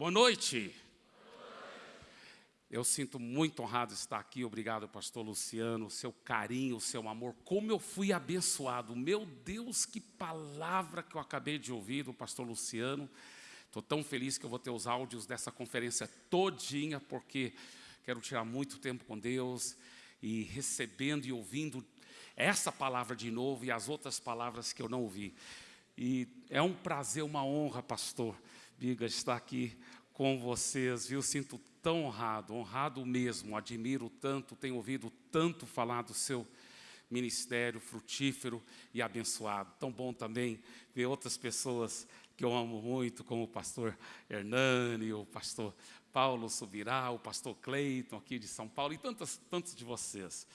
Boa noite. Eu sinto muito honrado estar aqui. Obrigado, pastor Luciano, o seu carinho, o seu amor. Como eu fui abençoado. Meu Deus, que palavra que eu acabei de ouvir do pastor Luciano. Estou tão feliz que eu vou ter os áudios dessa conferência todinha, porque quero tirar muito tempo com Deus e recebendo e ouvindo essa palavra de novo e as outras palavras que eu não ouvi. E é um prazer, uma honra, pastor Biga, estar aqui com vocês, viu? Sinto tão honrado, honrado mesmo, admiro tanto, tenho ouvido tanto falar do seu ministério frutífero e abençoado. Tão bom também ver outras pessoas que eu amo muito, como o pastor Hernani, o pastor Paulo Subirá, o pastor Cleiton aqui de São Paulo e tantas, tantos de vocês.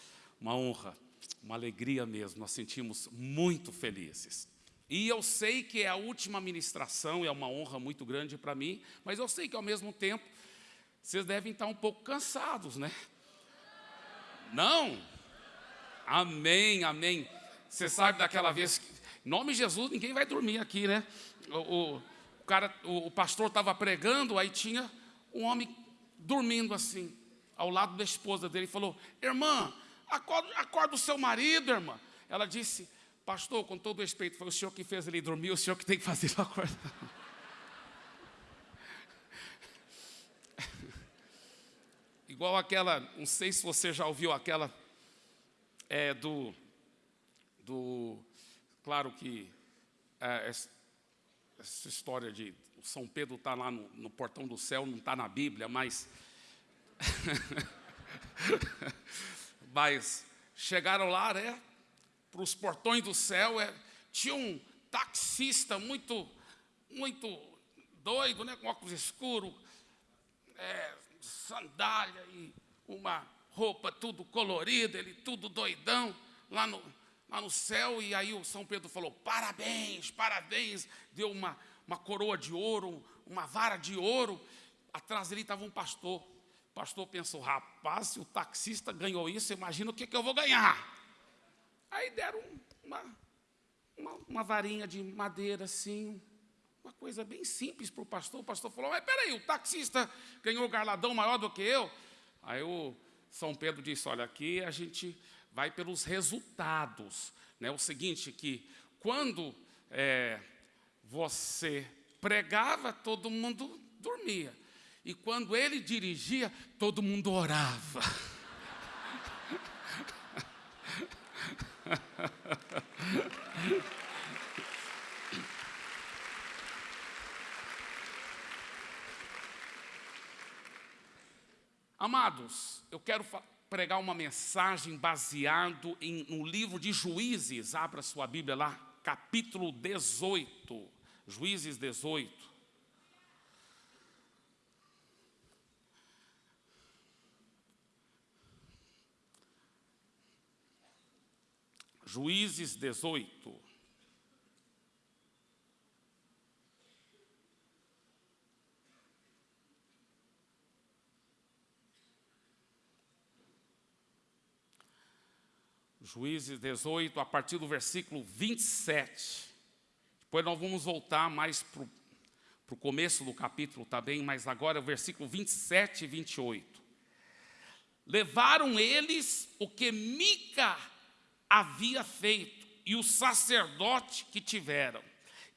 Uma honra, uma alegria mesmo, nós sentimos muito felizes. E eu sei que é a última ministração, é uma honra muito grande para mim, mas eu sei que ao mesmo tempo vocês devem estar um pouco cansados, né? Não? Amém, amém. Você sabe daquela vez que, em nome de Jesus, ninguém vai dormir aqui, né? O, o, cara, o, o pastor estava pregando, aí tinha um homem dormindo assim, ao lado da esposa dele, e falou: Irmã, acorda, acorda o seu marido, irmã. Ela disse: Pastor, com todo respeito, foi o senhor que fez ele dormir, o senhor que tem que fazer ele acordar. Igual aquela, não sei se você já ouviu aquela é, do, do, claro que é, essa história de São Pedro está lá no, no portão do céu, não está na Bíblia, mas, mas chegaram lá, né? Para os portões do céu, é, tinha um taxista muito, muito doido, né, com óculos escuros, é, sandália e uma roupa tudo colorida, ele tudo doidão, lá no, lá no céu, e aí o São Pedro falou, parabéns, parabéns, deu uma, uma coroa de ouro, uma vara de ouro, atrás dele estava um pastor, o pastor pensou, rapaz, se o taxista ganhou isso, imagina o que, que eu vou ganhar. Aí deram uma, uma, uma varinha de madeira assim, uma coisa bem simples para o pastor. O pastor falou, mas peraí, o taxista ganhou garladão maior do que eu? Aí o São Pedro disse, olha, aqui a gente vai pelos resultados. Né? O seguinte, que quando é, você pregava, todo mundo dormia. E quando ele dirigia, todo mundo orava. Amados, eu quero pregar uma mensagem baseado em, no livro de Juízes, abra sua Bíblia lá, capítulo 18, Juízes 18. Juízes 18. Juízes 18, a partir do versículo 27. Depois nós vamos voltar mais para o começo do capítulo também, mas agora é o versículo 27 e 28. Levaram eles o que Mica havia feito e o sacerdote que tiveram.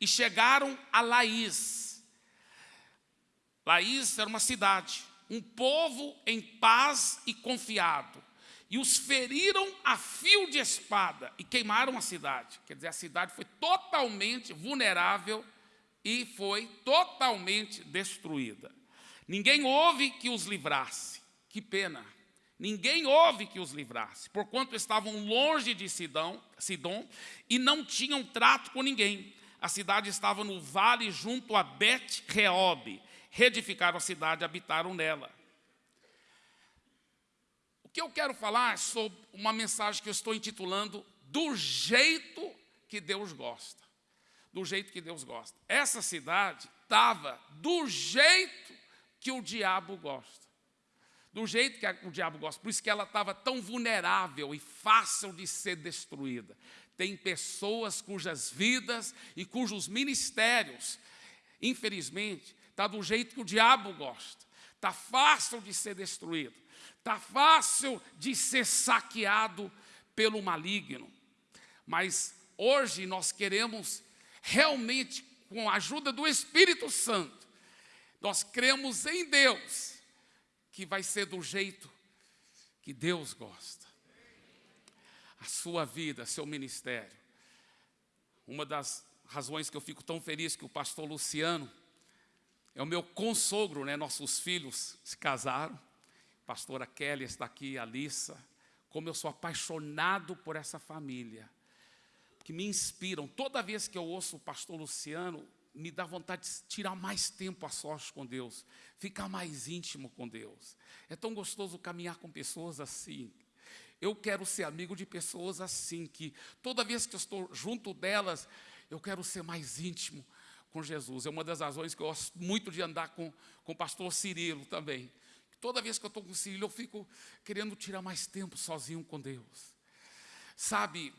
E chegaram a Laís. Laís era uma cidade, um povo em paz e confiado. E os feriram a fio de espada e queimaram a cidade. Quer dizer, a cidade foi totalmente vulnerável e foi totalmente destruída. Ninguém houve que os livrasse. Que pena. Ninguém houve que os livrasse, porquanto estavam longe de Sidão, Sidom e não tinham trato com ninguém. A cidade estava no vale junto a Bet-Reob. Reedificaram a cidade e habitaram nela. O que eu quero falar é sobre uma mensagem que eu estou intitulando Do jeito que Deus gosta. Do jeito que Deus gosta. Essa cidade estava do jeito que o diabo gosta do jeito que o diabo gosta. Por isso que ela estava tão vulnerável e fácil de ser destruída. Tem pessoas cujas vidas e cujos ministérios, infelizmente, está do jeito que o diabo gosta, está fácil de ser destruído, está fácil de ser saqueado pelo maligno. Mas hoje nós queremos realmente, com a ajuda do Espírito Santo, nós cremos em Deus, que vai ser do jeito que Deus gosta. A sua vida, seu ministério. Uma das razões que eu fico tão feliz que o pastor Luciano é o meu consogro, né? Nossos filhos se casaram. Pastora Kelly está aqui, a Alissa. Como eu sou apaixonado por essa família que me inspiram. Toda vez que eu ouço o pastor Luciano, me dá vontade de tirar mais tempo a sós com Deus, ficar mais íntimo com Deus. É tão gostoso caminhar com pessoas assim. Eu quero ser amigo de pessoas assim, que toda vez que eu estou junto delas, eu quero ser mais íntimo com Jesus. É uma das razões que eu gosto muito de andar com, com o pastor Cirilo também. Toda vez que eu estou com o Cirilo, eu fico querendo tirar mais tempo sozinho com Deus. Sabe,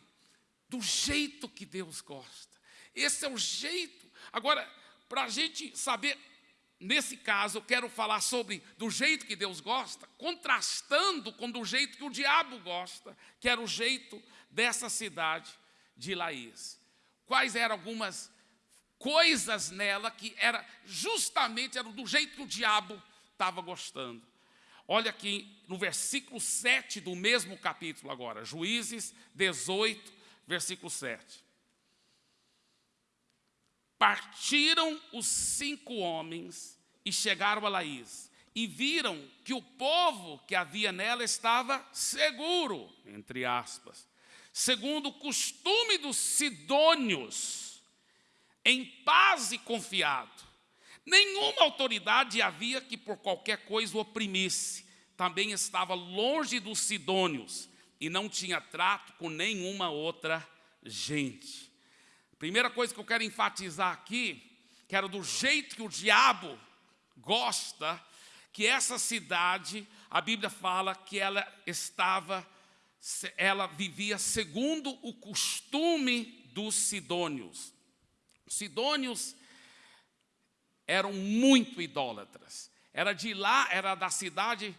do jeito que Deus gosta. Esse é o jeito. Agora, para a gente saber, nesse caso, eu quero falar sobre do jeito que Deus gosta, contrastando com do jeito que o diabo gosta, que era o jeito dessa cidade de Laís. Quais eram algumas coisas nela que era justamente era do jeito que o diabo estava gostando. Olha aqui no versículo 7 do mesmo capítulo agora, Juízes 18, versículo 7. Partiram os cinco homens e chegaram a Laís, e viram que o povo que havia nela estava seguro, entre aspas, segundo o costume dos sidônios, em paz e confiado. Nenhuma autoridade havia que por qualquer coisa o oprimisse. Também estava longe dos sidônios, e não tinha trato com nenhuma outra gente. Primeira coisa que eu quero enfatizar aqui, que era do jeito que o diabo gosta, que essa cidade, a Bíblia fala que ela estava, ela vivia segundo o costume dos sidônios. Os sidônios eram muito idólatras. Era de lá, era da cidade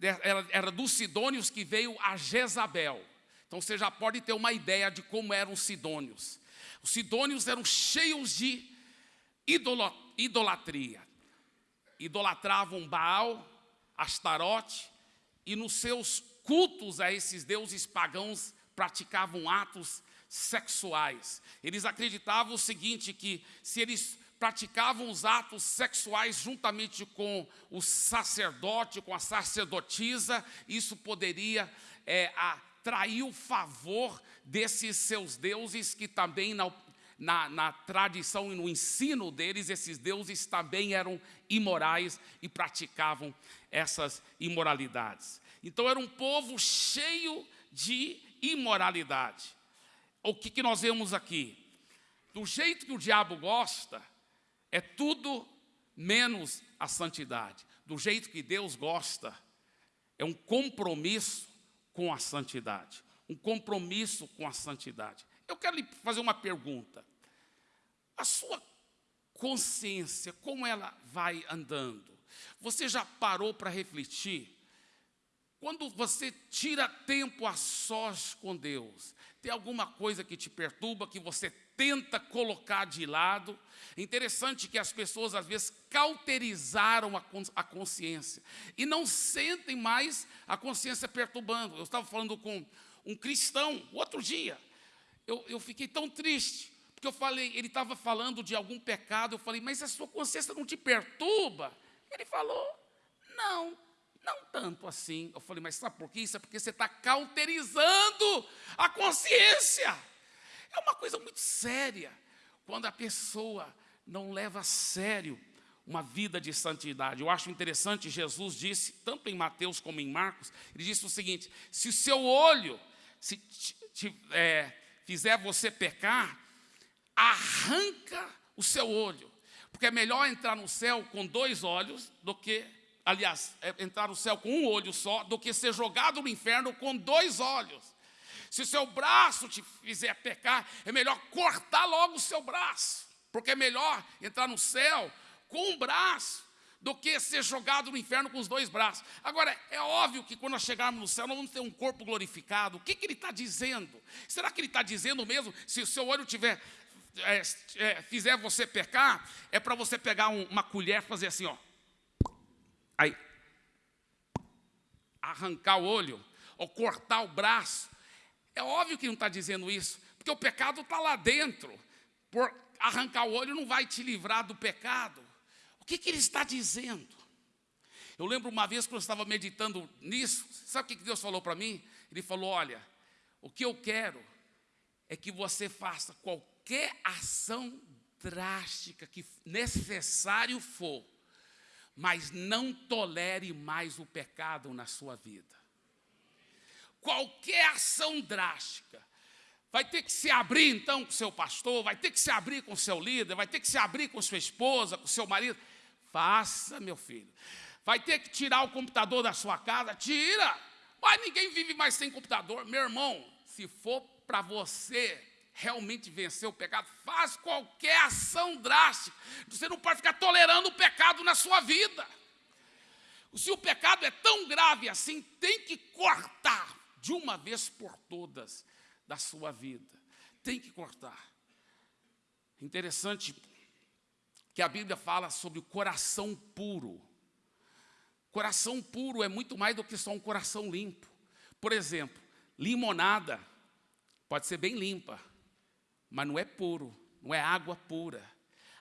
era, era dos sidônios que veio a Jezabel. Então você já pode ter uma ideia de como eram os sidônios. Os sidônios eram cheios de idolatria. Idolatravam Baal, Astarote, e nos seus cultos a esses deuses pagãos praticavam atos sexuais. Eles acreditavam o seguinte, que se eles praticavam os atos sexuais juntamente com o sacerdote, com a sacerdotisa, isso poderia é, atrair o favor desses seus deuses, que também na, na, na tradição e no ensino deles, esses deuses também eram imorais e praticavam essas imoralidades. Então era um povo cheio de imoralidade. O que, que nós vemos aqui? Do jeito que o diabo gosta, é tudo menos a santidade. Do jeito que Deus gosta, é um compromisso com a santidade. Um compromisso com a santidade. Eu quero lhe fazer uma pergunta. A sua consciência, como ela vai andando? Você já parou para refletir? Quando você tira tempo a sós com Deus, tem alguma coisa que te perturba, que você tenta colocar de lado. Interessante que as pessoas, às vezes, cauterizaram a consciência e não sentem mais a consciência perturbando. Eu estava falando com um cristão outro dia. Eu, eu fiquei tão triste, porque eu falei, ele estava falando de algum pecado. Eu falei, mas a sua consciência não te perturba? Ele falou, não, não tanto assim. Eu falei, mas sabe por quê? Isso é porque você está cauterizando a consciência. É uma coisa muito séria quando a pessoa não leva a sério uma vida de santidade. Eu acho interessante, Jesus disse, tanto em Mateus como em Marcos, ele disse o seguinte: se o seu olho se te, te, é, fizer você pecar, arranca o seu olho, porque é melhor entrar no céu com dois olhos do que, aliás, é, entrar no céu com um olho só, do que ser jogado no inferno com dois olhos. Se o seu braço te fizer pecar, é melhor cortar logo o seu braço, porque é melhor entrar no céu com um braço do que ser jogado no inferno com os dois braços. Agora, é óbvio que quando nós chegarmos no céu, nós vamos ter um corpo glorificado. O que, que ele está dizendo? Será que ele está dizendo mesmo, se o seu olho tiver, é, é, fizer você pecar, é para você pegar um, uma colher e fazer assim, ó. Aí, arrancar o olho, ou cortar o braço. É óbvio que não está dizendo isso, porque o pecado está lá dentro. Por arrancar o olho não vai te livrar do pecado. O que, que ele está dizendo? Eu lembro uma vez que eu estava meditando nisso, sabe o que Deus falou para mim? Ele falou: Olha, o que eu quero é que você faça qualquer ação drástica que necessário for, mas não tolere mais o pecado na sua vida qualquer ação drástica. Vai ter que se abrir então com seu pastor, vai ter que se abrir com seu líder, vai ter que se abrir com sua esposa, com seu marido. Faça, meu filho. Vai ter que tirar o computador da sua casa, tira. Mas ninguém vive mais sem computador. Meu irmão, se for para você realmente vencer o pecado, faz qualquer ação drástica. Você não pode ficar tolerando o pecado na sua vida. Se o pecado é tão grave assim, tem que cortar de uma vez por todas da sua vida. Tem que cortar. Interessante que a Bíblia fala sobre o coração puro. Coração puro é muito mais do que só um coração limpo. Por exemplo, limonada pode ser bem limpa, mas não é puro, não é água pura.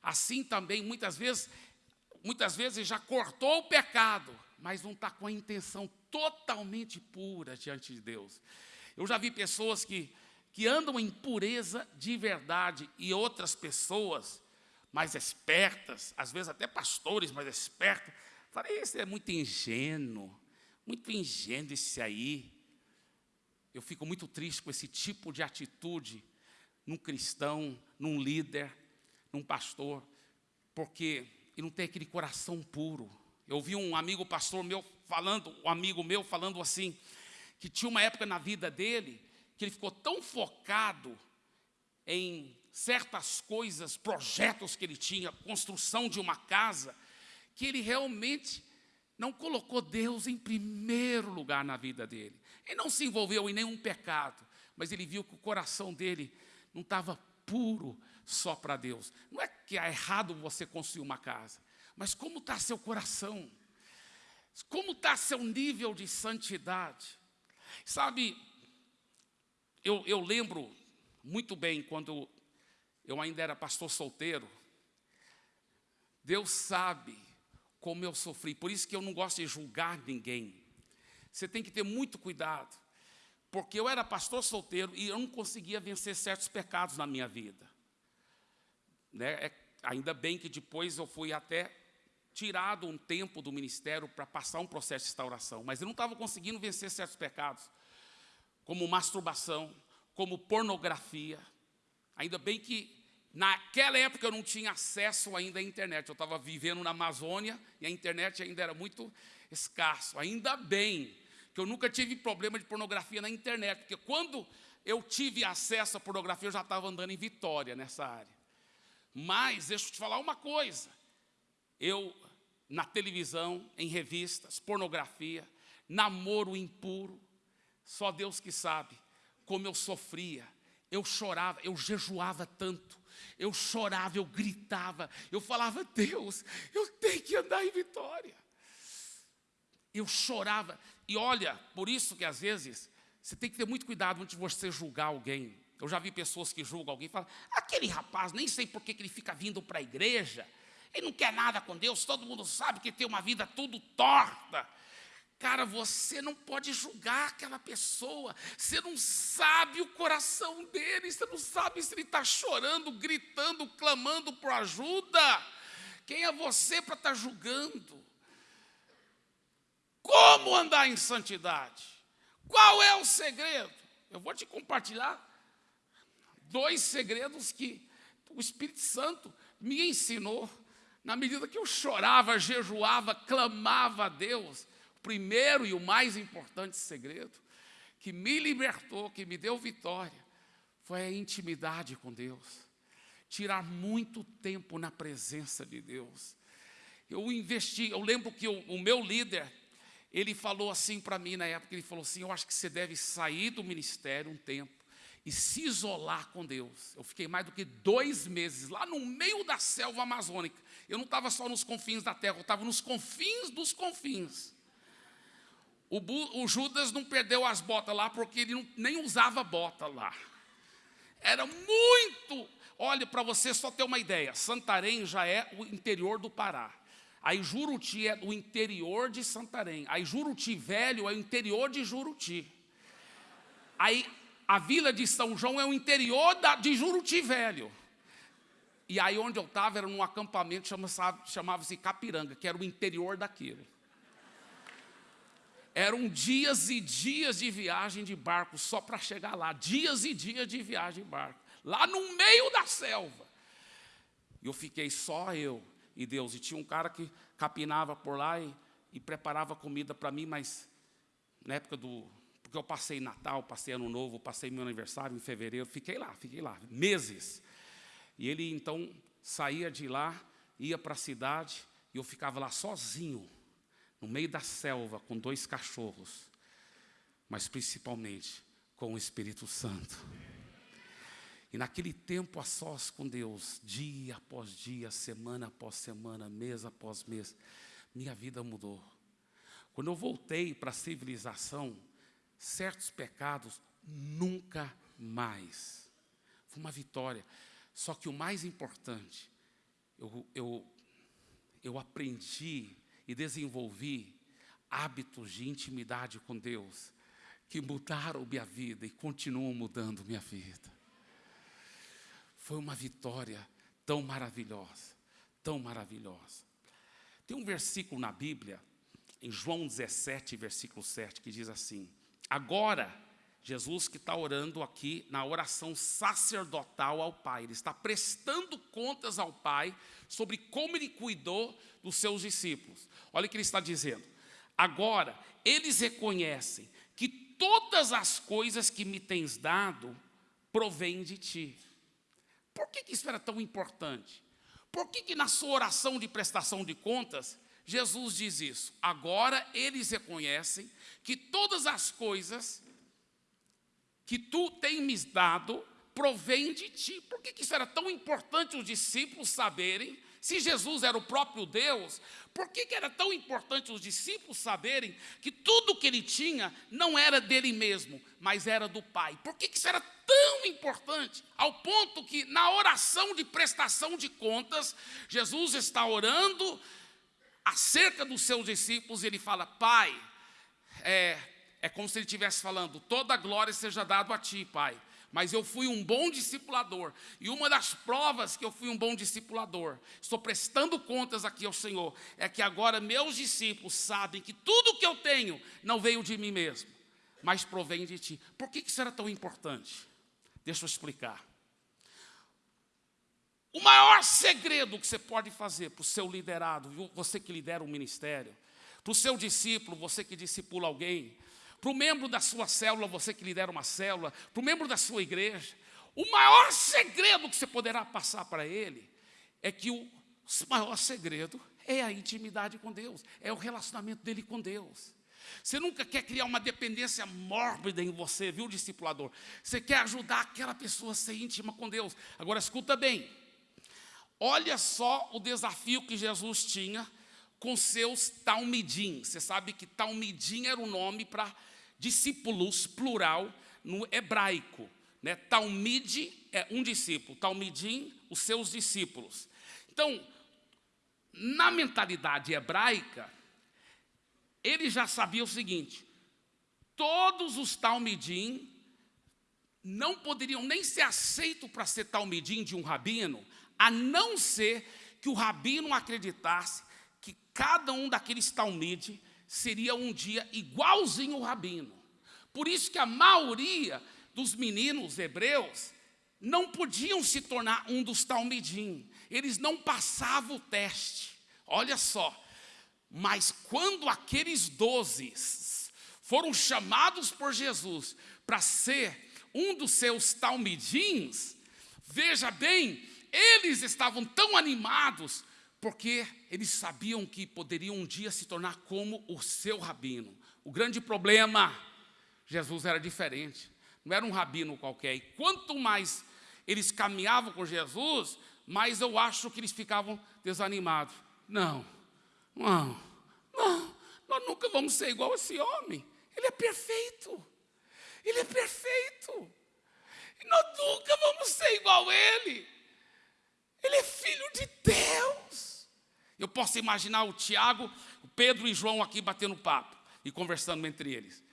Assim também, muitas vezes, muitas vezes já cortou o pecado, mas não está com a intenção totalmente pura diante de Deus. Eu já vi pessoas que, que andam em pureza de verdade e outras pessoas mais espertas, às vezes até pastores mais espertos, falei, isso é muito ingênuo, muito ingênuo esse aí. Eu fico muito triste com esse tipo de atitude num cristão, num líder, num pastor, porque ele não tem aquele coração puro. Eu vi um amigo pastor meu falando, um amigo meu falando assim, que tinha uma época na vida dele que ele ficou tão focado em certas coisas, projetos que ele tinha, construção de uma casa, que ele realmente não colocou Deus em primeiro lugar na vida dele. Ele não se envolveu em nenhum pecado, mas ele viu que o coração dele não estava puro só para Deus. Não é que é errado você construir uma casa, mas como está seu coração? Como está seu nível de santidade? Sabe, eu, eu lembro muito bem quando eu ainda era pastor solteiro. Deus sabe como eu sofri, por isso que eu não gosto de julgar ninguém. Você tem que ter muito cuidado, porque eu era pastor solteiro e eu não conseguia vencer certos pecados na minha vida. Né? É, ainda bem que depois eu fui até tirado um tempo do ministério para passar um processo de restauração, mas eu não estava conseguindo vencer certos pecados, como masturbação, como pornografia. Ainda bem que naquela época eu não tinha acesso ainda à internet. Eu estava vivendo na Amazônia e a internet ainda era muito escasso. Ainda bem que eu nunca tive problema de pornografia na internet, porque quando eu tive acesso à pornografia, eu já estava andando em Vitória nessa área. Mas deixa eu te falar uma coisa. Eu na televisão, em revistas, pornografia, namoro impuro. Só Deus que sabe como eu sofria. Eu chorava, eu jejuava tanto. Eu chorava, eu gritava, eu falava, Deus, eu tenho que andar em vitória. Eu chorava. E olha, por isso que às vezes você tem que ter muito cuidado antes de você julgar alguém. Eu já vi pessoas que julgam alguém e falam, aquele rapaz, nem sei por que ele fica vindo para a igreja. Ele não quer nada com Deus, todo mundo sabe que tem uma vida tudo torta. Cara, você não pode julgar aquela pessoa, você não sabe o coração dele, você não sabe se ele está chorando, gritando, clamando por ajuda. Quem é você para estar tá julgando? Como andar em santidade? Qual é o segredo? Eu vou te compartilhar dois segredos que o Espírito Santo me ensinou na medida que eu chorava, jejuava, clamava a Deus, o primeiro e o mais importante segredo que me libertou, que me deu vitória, foi a intimidade com Deus. Tirar muito tempo na presença de Deus. Eu investi, eu lembro que o, o meu líder, ele falou assim para mim na época, ele falou assim, eu acho que você deve sair do ministério um tempo e se isolar com Deus. Eu fiquei mais do que dois meses lá no meio da selva amazônica. Eu não estava só nos confins da terra, eu estava nos confins dos confins. O, o, Judas não perdeu as botas lá porque ele não, nem usava bota lá. Era muito. Olha, para você só ter uma ideia, Santarém já é o interior do Pará. Aí Juruti é o interior de Santarém. Aí Juruti Velho é o interior de Juruti. Aí a vila de São João é o interior da, de Juruti Velho. E aí onde eu estava era num acampamento chamava-se Capiranga, que era o interior daquilo. Eram dias e dias de viagem de barco só para chegar lá. Dias e dias de viagem de barco. Lá no meio da selva. E eu fiquei só eu e Deus. E tinha um cara que capinava por lá e, e preparava comida para mim, mas na época do. Porque eu passei Natal, passei Ano Novo, passei meu aniversário em fevereiro, fiquei lá, fiquei lá, meses. E ele então saía de lá, ia para a cidade, e eu ficava lá sozinho, no meio da selva, com dois cachorros, mas principalmente com o Espírito Santo. E naquele tempo a sós com Deus, dia após dia, semana após semana, mês após mês, minha vida mudou. Quando eu voltei para a civilização, certos pecados nunca mais. Foi uma vitória. Só que o mais importante, eu, eu, eu aprendi e desenvolvi hábitos de intimidade com Deus que mudaram minha vida e continuam mudando minha vida. Foi uma vitória tão maravilhosa, tão maravilhosa. Tem um versículo na Bíblia, em João 17, versículo 7, que diz assim: Agora, Jesus que está orando aqui na oração sacerdotal ao Pai, ele está prestando contas ao Pai sobre como ele cuidou dos seus discípulos. Olha o que ele está dizendo. Agora, eles reconhecem que todas as coisas que me tens dado provêm de ti. Por que, que isso era tão importante? Por que, que na sua oração de prestação de contas, Jesus diz isso? Agora eles reconhecem que todas as coisas que tu tens me dado provém de ti. Por que, que isso era tão importante os discípulos saberem? Se Jesus era o próprio Deus, por que, que era tão importante os discípulos saberem que tudo que ele tinha não era dele mesmo, mas era do Pai? Por que, que isso era tão importante? Ao ponto que na oração de prestação de contas, Jesus está orando acerca dos seus discípulos ele fala: Pai, é, é como se ele estivesse falando: toda glória seja dado a ti, Pai mas eu fui um bom discipulador. E uma das provas que eu fui um bom discipulador, estou prestando contas aqui ao Senhor, é que agora meus discípulos sabem que tudo que eu tenho não veio de mim mesmo, mas provém de ti. Por que isso era tão importante? Deixa eu explicar. O maior segredo que você pode fazer para o seu liderado, você que lidera um ministério, para o seu discípulo, você que discipula alguém, para o membro da sua célula, você que lidera uma célula, para o membro da sua igreja, o maior segredo que você poderá passar para ele é que o maior segredo é a intimidade com Deus, é o relacionamento dele com Deus. Você nunca quer criar uma dependência mórbida em você, viu, discipulador? Você quer ajudar aquela pessoa a ser íntima com Deus. Agora, escuta bem. Olha só o desafio que Jesus tinha com seus talmidim. Você sabe que talmidim era o nome para discípulos, plural, no hebraico. Né? É um discípulo, talmidim, os seus discípulos. Então, na mentalidade hebraica, ele já sabia o seguinte: todos os talmidim não poderiam nem ser aceitos para ser talmidim de um rabino, a não ser que o rabino acreditasse que cada um daqueles talmide seria um dia igualzinho o rabino. Por isso que a maioria dos meninos hebreus não podiam se tornar um dos talmidim. Eles não passavam o teste. Olha só. Mas quando aqueles doze foram chamados por Jesus para ser um dos seus talmidins, veja bem, eles estavam tão animados porque eles sabiam que poderiam um dia se tornar como o seu rabino. O grande problema, Jesus era diferente, não era um rabino qualquer. E quanto mais eles caminhavam com Jesus, mais eu acho que eles ficavam desanimados. Não, não, não, nós nunca vamos ser igual a esse homem. Ele é perfeito, ele é perfeito. E nós nunca vamos ser igual a ele. Ele é filho de Deus. Eu posso imaginar o Tiago, o Pedro e João aqui batendo papo e conversando entre eles.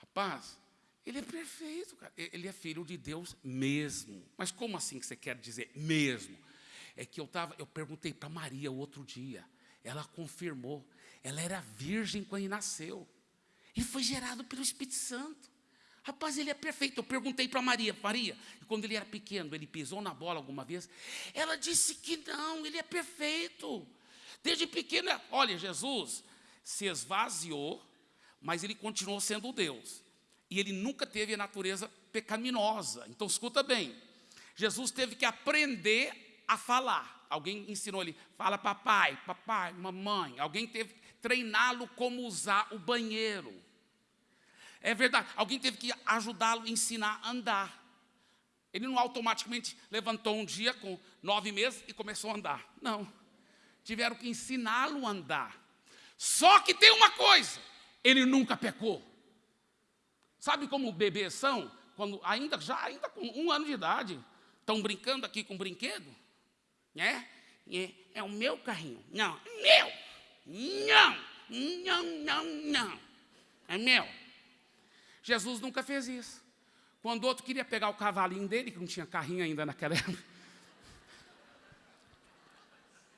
Rapaz, ele é perfeito, cara. Ele é filho de Deus mesmo. Mas como assim que você quer dizer mesmo? É que eu tava, eu perguntei para Maria outro dia. Ela confirmou. Ela era virgem quando nasceu. E foi gerado pelo Espírito Santo. Rapaz, ele é perfeito. Eu perguntei para Maria, Maria, quando ele era pequeno, ele pisou na bola alguma vez? Ela disse que não, ele é perfeito. Desde pequeno, olha, Jesus se esvaziou, mas ele continuou sendo Deus. E ele nunca teve a natureza pecaminosa. Então, escuta bem. Jesus teve que aprender a falar. Alguém ensinou ele, fala papai, papai, mamãe. Alguém teve que treiná-lo como usar o banheiro. É verdade. Alguém teve que ajudá-lo ensinar a andar. Ele não automaticamente levantou um dia com nove meses e começou a andar. Não. Tiveram que ensiná-lo a andar. Só que tem uma coisa: ele nunca pecou. Sabe como bebês são? Quando ainda, já ainda com um ano de idade, estão brincando aqui com um brinquedo? Né? É, é o meu carrinho. Não, meu. Não, não, não, não. É meu. Jesus nunca fez isso. Quando outro queria pegar o cavalinho dele, que não tinha carrinho ainda naquela época,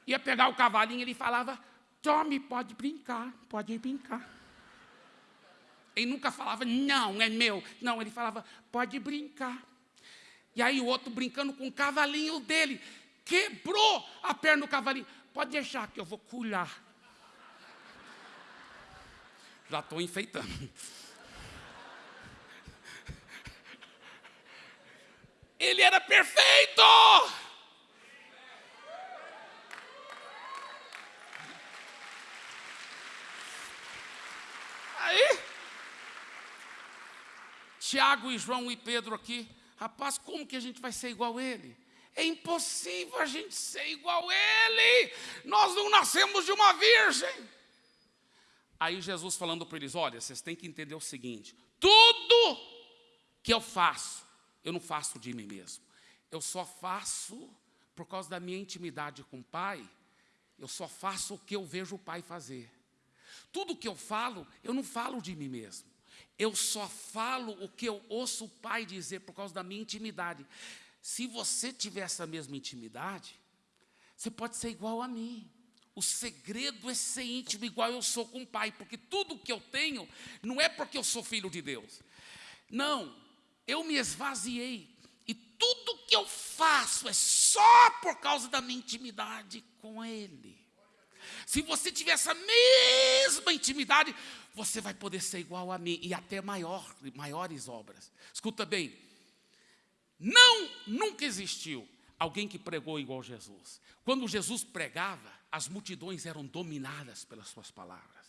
ia pegar o cavalinho, ele falava, tome, pode brincar, pode brincar. Ele nunca falava, não, é meu. Não, ele falava, pode brincar. E aí o outro brincando com o cavalinho dele, quebrou a perna do cavalinho. Pode deixar que eu vou cuidar. Já estou enfeitando. Ele era perfeito. Aí, Tiago e João e Pedro aqui, rapaz, como que a gente vai ser igual a ele? É impossível a gente ser igual a ele. Nós não nascemos de uma virgem. Aí Jesus falando para eles: olha, vocês têm que entender o seguinte: tudo que eu faço, eu não faço de mim mesmo. Eu só faço por causa da minha intimidade com o Pai. Eu só faço o que eu vejo o Pai fazer. Tudo que eu falo, eu não falo de mim mesmo. Eu só falo o que eu ouço o Pai dizer por causa da minha intimidade. Se você tiver essa mesma intimidade, você pode ser igual a mim. O segredo é ser íntimo igual eu sou com o Pai, porque tudo que eu tenho não é porque eu sou filho de Deus. Não, eu me esvaziei. E tudo que eu faço é só por causa da minha intimidade com Ele. Se você tiver essa mesma intimidade, você vai poder ser igual a mim e até maior, maiores obras. Escuta bem, não, nunca existiu alguém que pregou igual Jesus. Quando Jesus pregava, as multidões eram dominadas pelas suas palavras.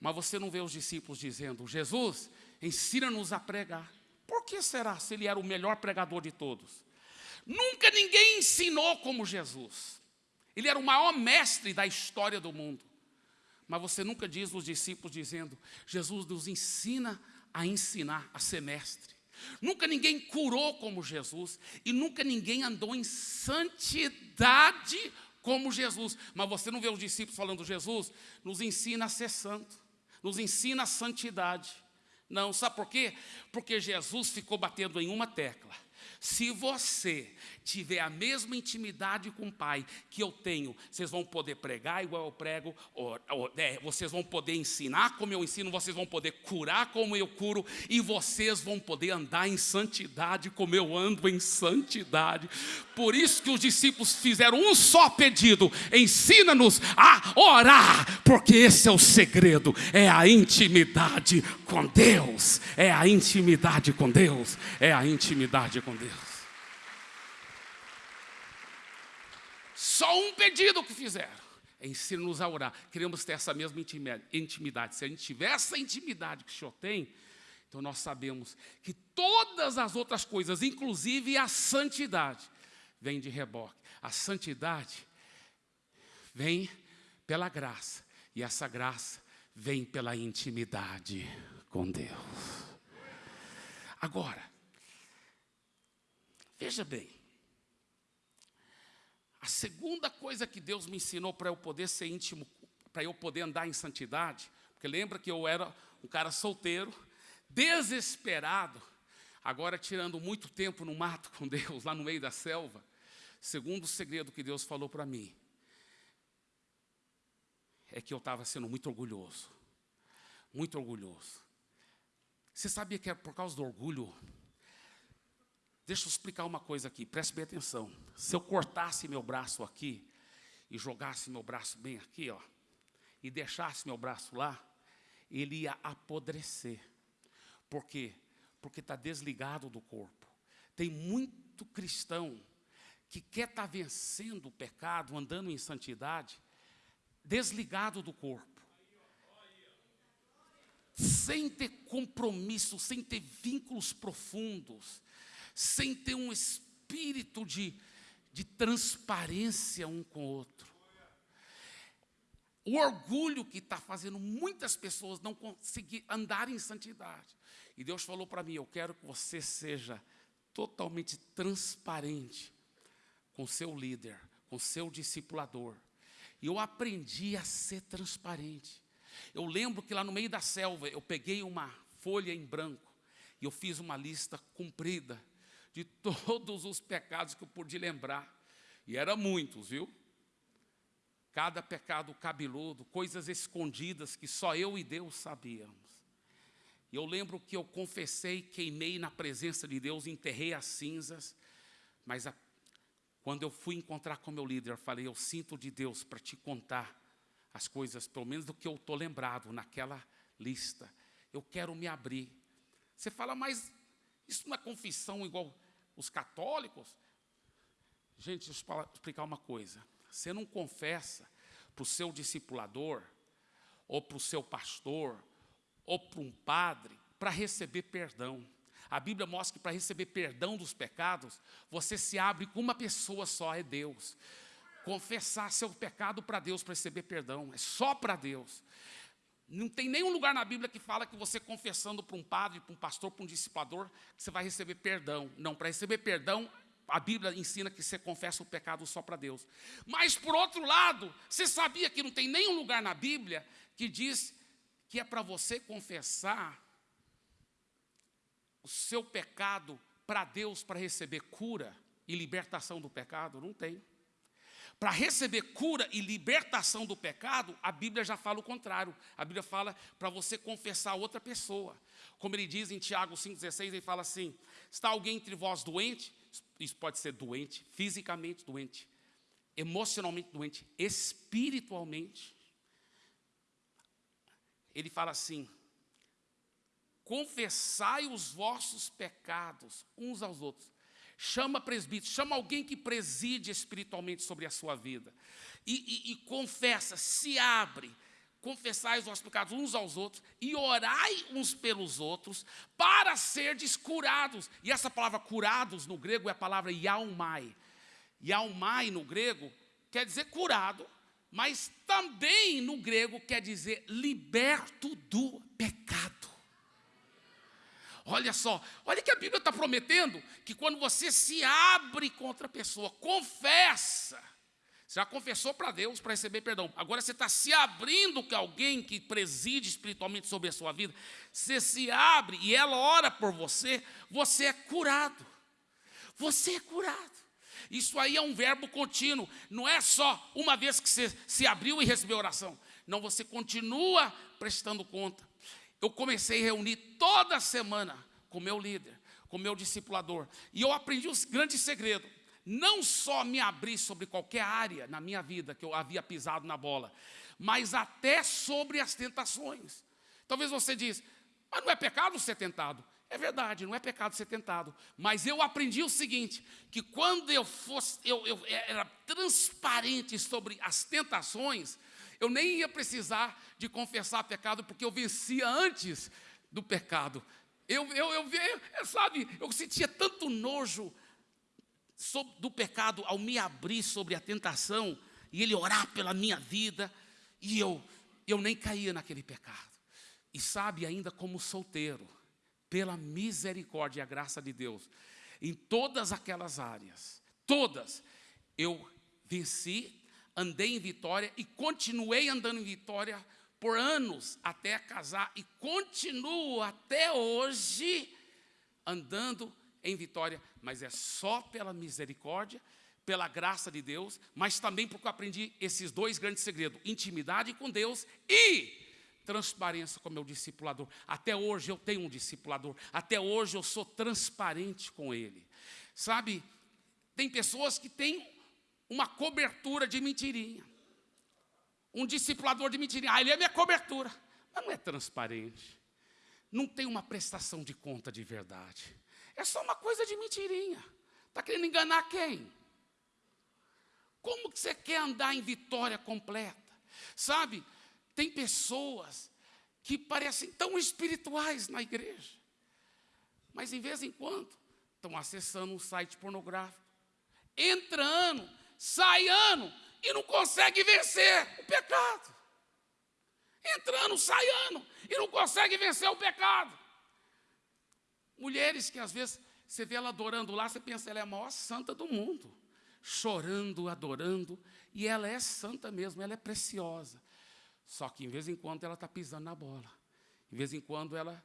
Mas você não vê os discípulos dizendo, Jesus, ensina-nos a pregar. Por que será se ele era o melhor pregador de todos? Nunca ninguém ensinou como Jesus. Ele era o maior mestre da história do mundo. Mas você nunca diz os discípulos dizendo: Jesus nos ensina a ensinar, a ser mestre. Nunca ninguém curou como Jesus e nunca ninguém andou em santidade como Jesus. Mas você não vê os discípulos falando: Jesus nos ensina a ser santo, nos ensina a santidade. Não, sabe por quê? Porque Jesus ficou batendo em uma tecla. Se você tiver a mesma intimidade com o Pai que eu tenho, vocês vão poder pregar igual eu prego, é, vocês vão poder ensinar como eu ensino, vocês vão poder curar como eu curo, e vocês vão poder andar em santidade como eu ando em santidade. Por isso que os discípulos fizeram um só pedido: ensina-nos a orar, porque esse é o segredo, é a intimidade com Deus, é a intimidade com Deus, é a intimidade com Deus. Só um pedido que fizeram. Ensina-nos a orar. Queremos ter essa mesma intimidade. Se a gente tiver essa intimidade que o Senhor tem, então nós sabemos que todas as outras coisas, inclusive a santidade, vem de reboque. A santidade vem pela graça. E essa graça vem pela intimidade com Deus. Agora, veja bem, a segunda coisa que Deus me ensinou para eu poder ser íntimo, para eu poder andar em santidade, porque lembra que eu era um cara solteiro, desesperado, agora tirando muito tempo no mato com Deus, lá no meio da selva, segundo o segredo que Deus falou para mim, é que eu estava sendo muito orgulhoso. Muito orgulhoso. Você sabia que é por causa do orgulho? Deixa eu explicar uma coisa aqui, preste bem atenção. Se eu cortasse meu braço aqui e jogasse meu braço bem aqui, ó, e deixasse meu braço lá, ele ia apodrecer. Por quê? Porque está desligado do corpo. Tem muito cristão que quer estar tá vencendo o pecado, andando em santidade, desligado do corpo. Sem ter compromisso, sem ter vínculos profundos, sem ter um espírito de, de transparência um com o outro. O orgulho que está fazendo muitas pessoas não conseguir andar em santidade. E Deus falou para mim: Eu quero que você seja totalmente transparente com seu líder, com seu discipulador. E eu aprendi a ser transparente. Eu lembro que lá no meio da selva, eu peguei uma folha em branco e eu fiz uma lista comprida de todos os pecados que eu pude lembrar. E eram muitos, viu? Cada pecado cabeludo, coisas escondidas que só eu e Deus sabíamos. E eu lembro que eu confessei, queimei na presença de Deus, enterrei as cinzas, mas a quando eu fui encontrar com meu líder, eu falei, eu sinto de Deus para te contar as coisas, pelo menos do que eu estou lembrado naquela lista. Eu quero me abrir. Você fala, mas isso não é confissão igual os católicos? Gente, deixa eu explicar uma coisa. Você não confessa para o seu discipulador, ou para o seu pastor, ou para um padre, para receber perdão. A Bíblia mostra que para receber perdão dos pecados, você se abre com uma pessoa só, é Deus. Confessar seu pecado para Deus para receber perdão, é só para Deus. Não tem nenhum lugar na Bíblia que fala que você confessando para um padre, para um pastor, para um discipulador, que você vai receber perdão. Não, para receber perdão, a Bíblia ensina que você confessa o pecado só para Deus. Mas, por outro lado, você sabia que não tem nenhum lugar na Bíblia que diz que é para você confessar o seu pecado para Deus para receber cura e libertação do pecado? Não tem. Para receber cura e libertação do pecado, a Bíblia já fala o contrário. A Bíblia fala para você confessar a outra pessoa. Como ele diz em Tiago 5,16, ele fala assim: está alguém entre vós doente? Isso pode ser doente, fisicamente doente, emocionalmente doente, espiritualmente. Ele fala assim: confessai os vossos pecados uns aos outros. Chama presbítero, chama alguém que preside espiritualmente sobre a sua vida. E, e, e confessa, se abre, confessai os vossos pecados uns aos outros e orai uns pelos outros para serdes curados. E essa palavra curados no grego é a palavra yaumai. Yaumai no grego quer dizer curado, mas também no grego quer dizer liberto do pecado. Olha só, olha que a Bíblia está prometendo que quando você se abre contra a pessoa, confessa, você já confessou para Deus para receber perdão. Agora você está se abrindo com alguém que preside espiritualmente sobre a sua vida. Você se abre e ela ora por você, você é curado. Você é curado. Isso aí é um verbo contínuo. Não é só uma vez que você se abriu e recebeu oração. Não, você continua prestando conta eu comecei a reunir toda semana com meu líder, com meu discipulador. E eu aprendi um grande segredo. Não só me abrir sobre qualquer área na minha vida que eu havia pisado na bola, mas até sobre as tentações. Talvez você diz, mas não é pecado ser tentado. É verdade, não é pecado ser tentado. Mas eu aprendi o seguinte: que quando eu fosse, eu, eu era transparente sobre as tentações, eu nem ia precisar de confessar pecado, porque eu vencia antes do pecado. Eu, eu, eu, eu sabe, eu sentia tanto nojo do pecado ao me abrir sobre a tentação e ele orar pela minha vida, e eu, eu nem caía naquele pecado. E sabe, ainda como solteiro, pela misericórdia e a graça de Deus, em todas aquelas áreas, todas, eu venci, andei em vitória e continuei andando em vitória por anos até casar e continuo até hoje andando em vitória, mas é só pela misericórdia, pela graça de Deus, mas também porque eu aprendi esses dois grandes segredos: intimidade com Deus e transparência com meu discipulador. Até hoje eu tenho um discipulador, até hoje eu sou transparente com ele. Sabe, tem pessoas que têm uma cobertura de mentirinha. Um discipulador de mentirinha, ah, ele é minha cobertura, mas não é transparente. Não tem uma prestação de conta de verdade. É só uma coisa de mentirinha. Está querendo enganar quem? Como que você quer andar em vitória completa? Sabe, tem pessoas que parecem tão espirituais na igreja, mas em vez em quando estão acessando um site pornográfico. Entra ano, sai ano e não consegue vencer o pecado. Entra ano, sai ano e não consegue vencer o pecado. Mulheres que às vezes você vê ela adorando lá, você pensa, ela é a maior santa do mundo. Chorando, adorando, e ela é santa mesmo, ela é preciosa. Só que, em vez em quando, ela está pisando na bola. Em vez em quando, ela,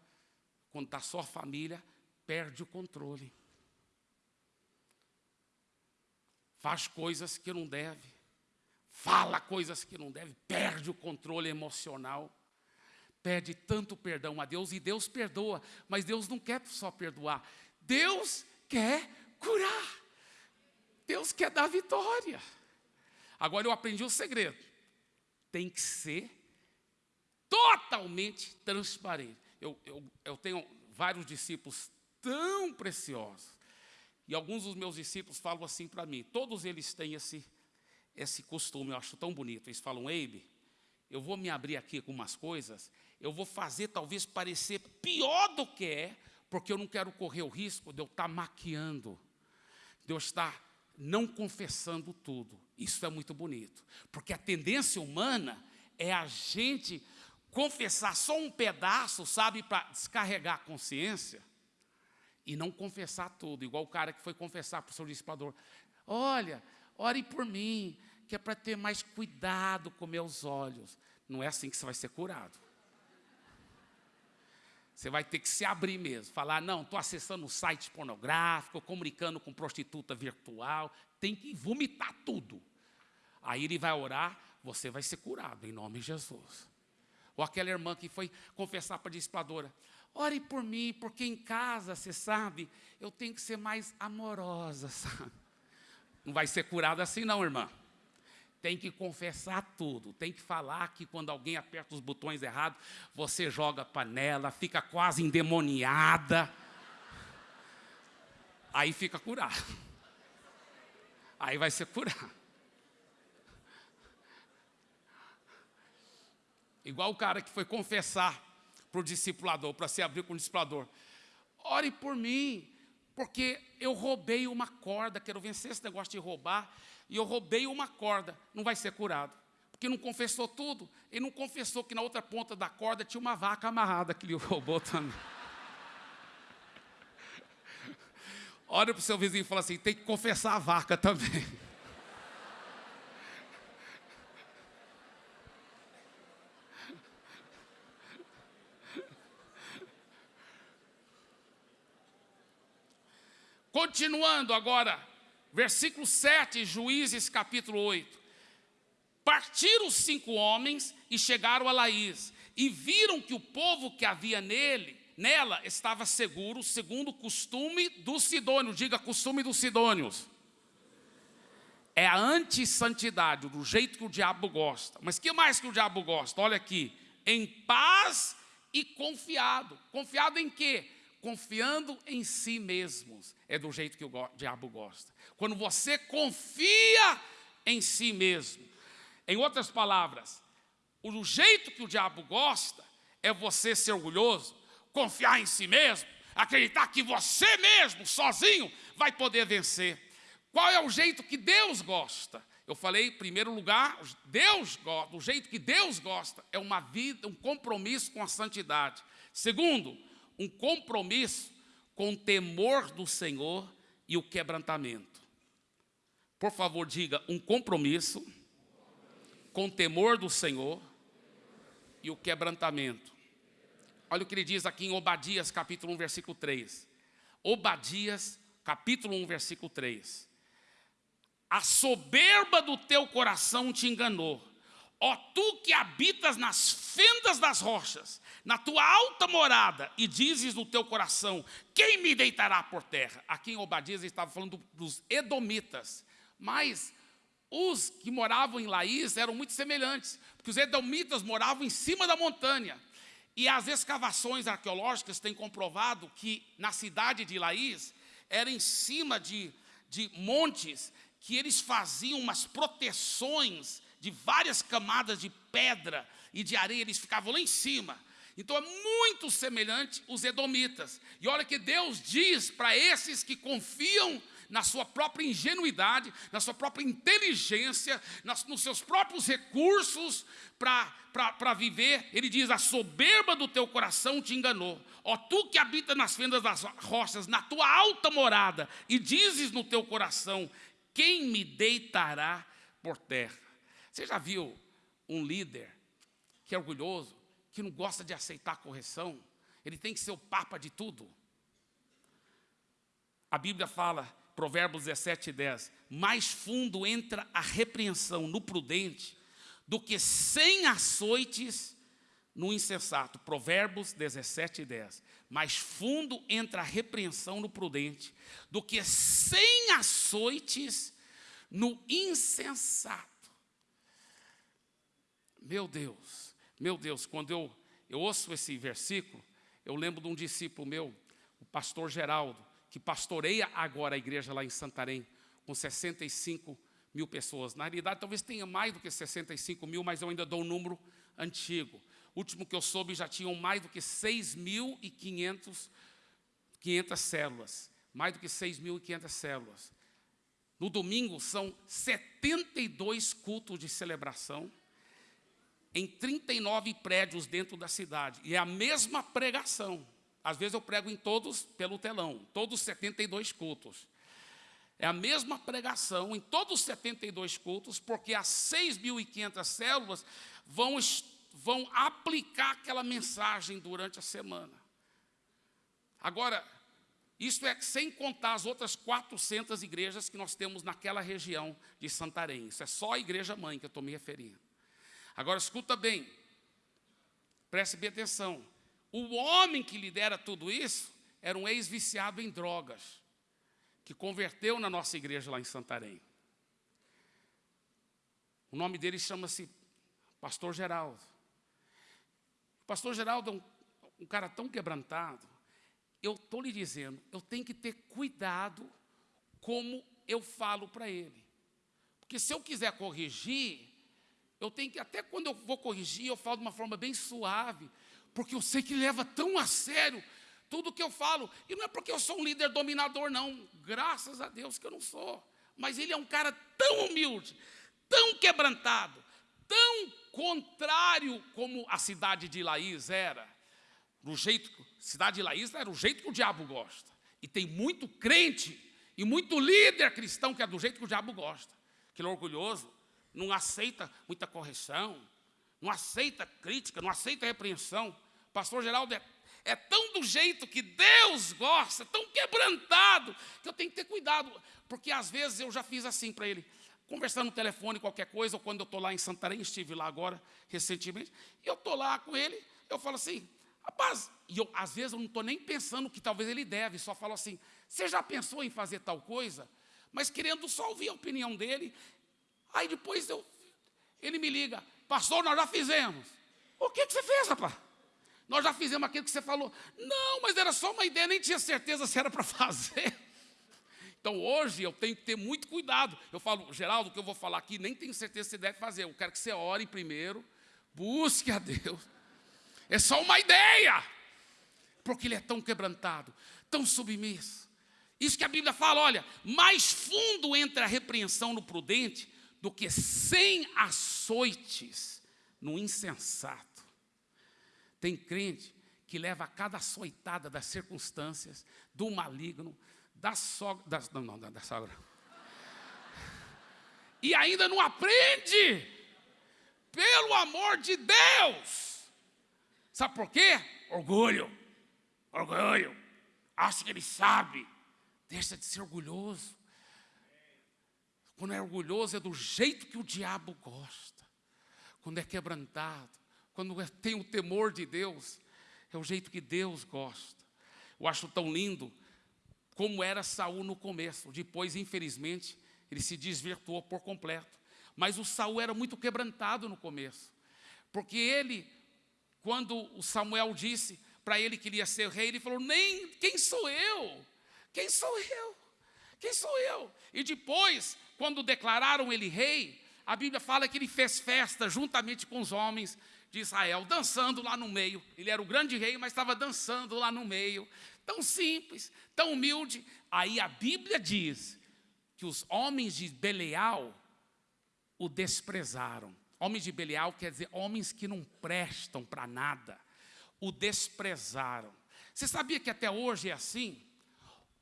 quando está só a família, perde o controle. Faz coisas que não deve. Fala coisas que não deve. Perde o controle emocional. Pede tanto perdão a Deus e Deus perdoa. Mas Deus não quer só perdoar. Deus quer curar. Deus quer dar vitória. Agora eu aprendi o segredo tem que ser totalmente transparente. Eu, eu, eu tenho vários discípulos tão preciosos, e alguns dos meus discípulos falam assim para mim, todos eles têm esse, esse costume, eu acho tão bonito. Eles falam, Eibe, eu vou me abrir aqui com umas coisas, eu vou fazer talvez parecer pior do que é, porque eu não quero correr o risco de eu estar maquiando, de eu estar não confessando tudo. Isso é muito bonito, porque a tendência humana é a gente confessar só um pedaço, sabe, para descarregar a consciência e não confessar tudo, igual o cara que foi confessar para o seu discipulador: Olha, ore por mim, que é para ter mais cuidado com meus olhos. Não é assim que você vai ser curado. Você vai ter que se abrir mesmo, falar, não, estou acessando um site pornográfico, comunicando com prostituta virtual, tem que vomitar tudo. Aí ele vai orar, você vai ser curado, em nome de Jesus. Ou aquela irmã que foi confessar para a discipuladora, ore por mim, porque em casa, você sabe, eu tenho que ser mais amorosa, sabe? Não vai ser curada assim não, irmã tem que confessar tudo, tem que falar que quando alguém aperta os botões errados, você joga panela, fica quase endemoniada. Aí fica curado. Aí vai ser curado. Igual o cara que foi confessar para o discipulador, para se abrir com o discipulador. Ore por mim, porque eu roubei uma corda, quero vencer esse negócio de roubar e eu roubei uma corda, não vai ser curado. Porque não confessou tudo, e não confessou que na outra ponta da corda tinha uma vaca amarrada que ele roubou também. Olha para o seu vizinho e fala assim: tem que confessar a vaca também. Continuando agora, Versículo 7, Juízes capítulo 8. Partiram os cinco homens e chegaram a Laís, e viram que o povo que havia nele, nela, estava seguro, segundo o costume dos sidônios. Diga costume dos sidônios. É a antissantidade, do jeito que o diabo gosta. Mas que mais que o diabo gosta? Olha aqui. Em paz e confiado. Confiado em quê? Confiando em si mesmos. É do jeito que o diabo gosta. Quando você confia em si mesmo. Em outras palavras, o jeito que o diabo gosta é você ser orgulhoso, confiar em si mesmo, acreditar que você mesmo, sozinho, vai poder vencer. Qual é o jeito que Deus gosta? Eu falei, em primeiro lugar, Deus gosta, o jeito que Deus gosta é uma vida, um compromisso com a santidade. Segundo, um compromisso com o temor do Senhor e o quebrantamento. Por favor, diga um compromisso com o temor do Senhor e o quebrantamento. Olha o que ele diz aqui em Obadias, capítulo 1, versículo 3. Obadias, capítulo 1, versículo 3. A soberba do teu coração te enganou. Ó tu que habitas nas fendas das rochas, na tua alta morada, e dizes no teu coração: Quem me deitará por terra? Aqui em Obadias estava falando dos edomitas, mas os que moravam em Laís eram muito semelhantes, porque os edomitas moravam em cima da montanha. E as escavações arqueológicas têm comprovado que na cidade de Laís era em cima de, de montes que eles faziam umas proteções de várias camadas de pedra e de areia, eles ficavam lá em cima. Então é muito semelhante os edomitas. E olha que Deus diz para esses que confiam na sua própria ingenuidade, na sua própria inteligência, nas, nos seus próprios recursos para viver, ele diz: a soberba do teu coração te enganou. Ó, tu que habita nas fendas das rochas, na tua alta morada, e dizes no teu coração: quem me deitará por terra? Você já viu um líder que é orgulhoso, que não gosta de aceitar correção? Ele tem que ser o papa de tudo. A Bíblia fala, Provérbios 17, 10, mais fundo entra a repreensão no prudente do que cem açoites no insensato. Provérbios 17, 10. Mais fundo entra a repreensão no prudente do que cem açoites no insensato. Meu Deus, meu Deus, quando eu, eu ouço esse versículo, eu lembro de um discípulo meu, o pastor Geraldo, que pastoreia agora a igreja lá em Santarém, com 65 mil pessoas. Na realidade, talvez tenha mais do que 65 mil, mas eu ainda dou um número antigo. O último que eu soube já tinham mais do que 6.500 500 células. Mais do que 6.500 células. No domingo são 72 cultos de celebração em 39 prédios dentro da cidade. E é a mesma pregação. Às vezes eu prego em todos pelo telão, todos 72 cultos. É a mesma pregação em todos os 72 cultos, porque as 6.500 células vão, vão aplicar aquela mensagem durante a semana. Agora, isso é sem contar as outras 400 igrejas que nós temos naquela região de Santarém. Isso é só a igreja mãe que eu estou me referindo. Agora escuta bem, preste bem atenção. O homem que lidera tudo isso era um ex-viciado em drogas, que converteu na nossa igreja lá em Santarém. O nome dele chama-se Pastor Geraldo. O Pastor Geraldo é um, um cara tão quebrantado. Eu estou lhe dizendo, eu tenho que ter cuidado como eu falo para ele. Porque se eu quiser corrigir, eu tenho que, até quando eu vou corrigir, eu falo de uma forma bem suave, porque eu sei que leva tão a sério tudo que eu falo. E não é porque eu sou um líder dominador, não. Graças a Deus que eu não sou. Mas ele é um cara tão humilde, tão quebrantado, tão contrário como a cidade de Laís era. Do jeito, cidade de Laís era o jeito que o diabo gosta. E tem muito crente e muito líder cristão que é do jeito que o diabo gosta. Que ele é orgulhoso, não aceita muita correção, não aceita crítica, não aceita repreensão. Pastor Geraldo é, é tão do jeito que Deus gosta, tão quebrantado, que eu tenho que ter cuidado, porque às vezes eu já fiz assim para ele, conversando no telefone, qualquer coisa, ou quando eu estou lá em Santarém, estive lá agora, recentemente, e eu estou lá com ele, eu falo assim, rapaz, e eu, às vezes eu não estou nem pensando que talvez ele deve, só falo assim, você já pensou em fazer tal coisa? Mas querendo só ouvir a opinião dele, Aí depois eu, ele me liga, pastor, nós já fizemos. O que, que você fez, rapaz? Nós já fizemos aquilo que você falou. Não, mas era só uma ideia, nem tinha certeza se era para fazer. Então hoje eu tenho que ter muito cuidado. Eu falo, Geraldo, o que eu vou falar aqui, nem tenho certeza se deve fazer. Eu quero que você ore primeiro, busque a Deus. É só uma ideia. Porque ele é tão quebrantado, tão submisso. Isso que a Bíblia fala, olha, mais fundo entra a repreensão no prudente do que cem açoites no insensato. Tem crente que leva a cada açoitada das circunstâncias, do maligno, da sogra, não, não, da, sogra. E ainda não aprende, pelo amor de Deus. Sabe por quê? Orgulho, orgulho. Acha que ele sabe. Deixa de ser orgulhoso. Quando é orgulhoso é do jeito que o diabo gosta. Quando é quebrantado, quando é, tem o temor de Deus, é o jeito que Deus gosta. Eu acho tão lindo como era Saul no começo. Depois, infelizmente, ele se desvirtuou por completo. Mas o Saul era muito quebrantado no começo. Porque ele, quando o Samuel disse para ele que iria ser rei, ele falou: Nem quem sou eu? Quem sou eu? Quem sou eu? E depois, quando declararam ele rei, a Bíblia fala que ele fez festa juntamente com os homens de Israel, dançando lá no meio. Ele era o grande rei, mas estava dançando lá no meio. Tão simples, tão humilde. Aí a Bíblia diz que os homens de Belial o desprezaram. Homens de Belial quer dizer homens que não prestam para nada. O desprezaram. Você sabia que até hoje é assim?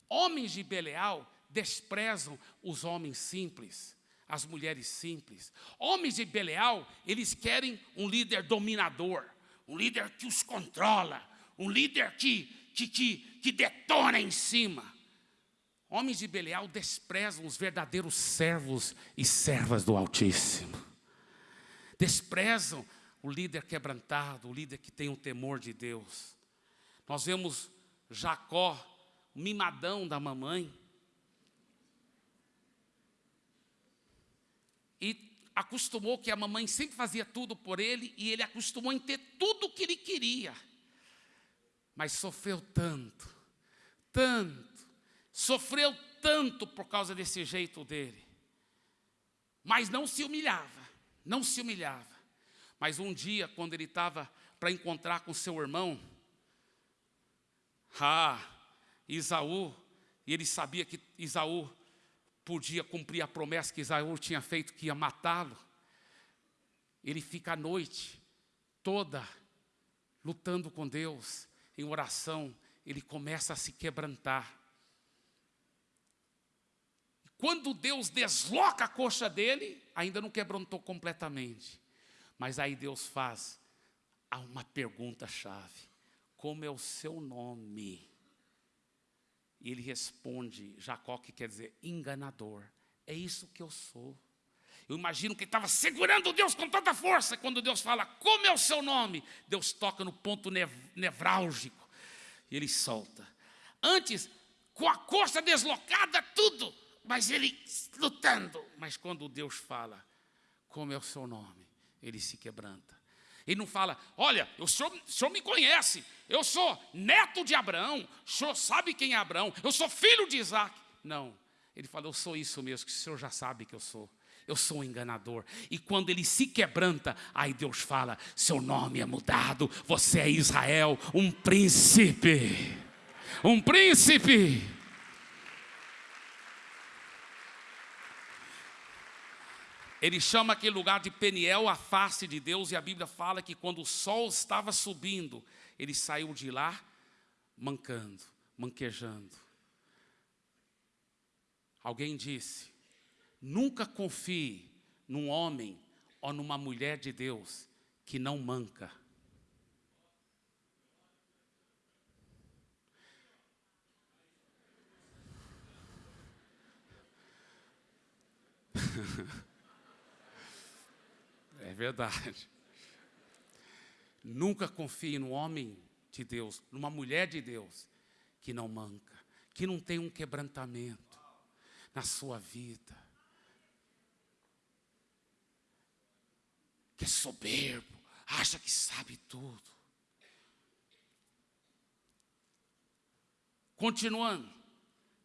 Homens de Belial desprezam os homens simples as mulheres simples. Homens de Belial, eles querem um líder dominador, um líder que os controla, um líder que, que, que, que detona em cima. Homens de Belial desprezam os verdadeiros servos e servas do Altíssimo. Desprezam o líder quebrantado, o líder que tem o temor de Deus. Nós vemos Jacó, o mimadão da mamãe, e acostumou que a mamãe sempre fazia tudo por ele e ele acostumou em ter tudo o que ele queria. Mas sofreu tanto, tanto, sofreu tanto por causa desse jeito dele. Mas não se humilhava, não se humilhava. Mas um dia, quando ele estava para encontrar com seu irmão, ah, Isaú, e ele sabia que Isaú podia cumprir a promessa que Isaú tinha feito que ia matá-lo. Ele fica a noite toda lutando com Deus, em oração, ele começa a se quebrantar. Quando Deus desloca a coxa dele, ainda não quebrantou completamente. Mas aí Deus faz uma pergunta-chave: Como é o seu nome? E ele responde, Jacó, que quer dizer enganador. É isso que eu sou. Eu imagino que ele estava segurando Deus com tanta força. Quando Deus fala, como é o seu nome? Deus toca no ponto nev nevrálgico. E ele solta. Antes, com a coxa deslocada, tudo. Mas ele lutando. Mas quando Deus fala, como é o seu nome? Ele se quebranta. Ele não fala, olha, o senhor, o senhor me conhece, eu sou neto de Abraão, o senhor sabe quem é Abraão, eu sou filho de Isaac. Não, ele fala, eu sou isso mesmo, que o senhor já sabe que eu sou. Eu sou um enganador. E quando ele se quebranta, aí Deus fala: seu nome é mudado, você é Israel, um príncipe. Um príncipe. Ele chama aquele lugar de Peniel, a face de Deus, e a Bíblia fala que quando o sol estava subindo, ele saiu de lá mancando, manquejando. Alguém disse: nunca confie num homem ou numa mulher de Deus que não manca. verdade. Nunca confie no homem de Deus, numa mulher de Deus, que não manca, que não tem um quebrantamento na sua vida, que é soberbo, acha que sabe tudo. Continuando,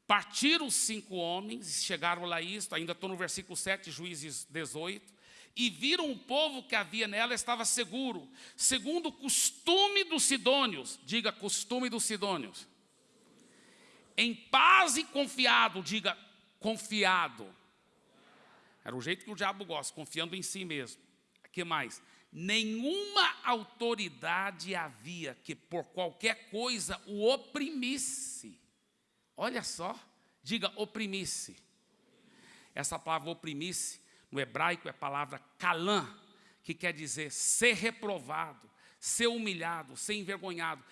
partiram os cinco homens, chegaram lá isto, ainda estou no versículo 7, Juízes 18, e viram o povo que havia nela estava seguro, segundo o costume dos sidônios, diga costume dos sidônios, em paz e confiado, diga confiado. Era o jeito que o diabo gosta, confiando em si mesmo. O que mais? Nenhuma autoridade havia que por qualquer coisa o oprimisse. Olha só, diga oprimisse. Essa palavra oprimisse, no hebraico é a palavra calã, que quer dizer ser reprovado, ser humilhado, ser envergonhado.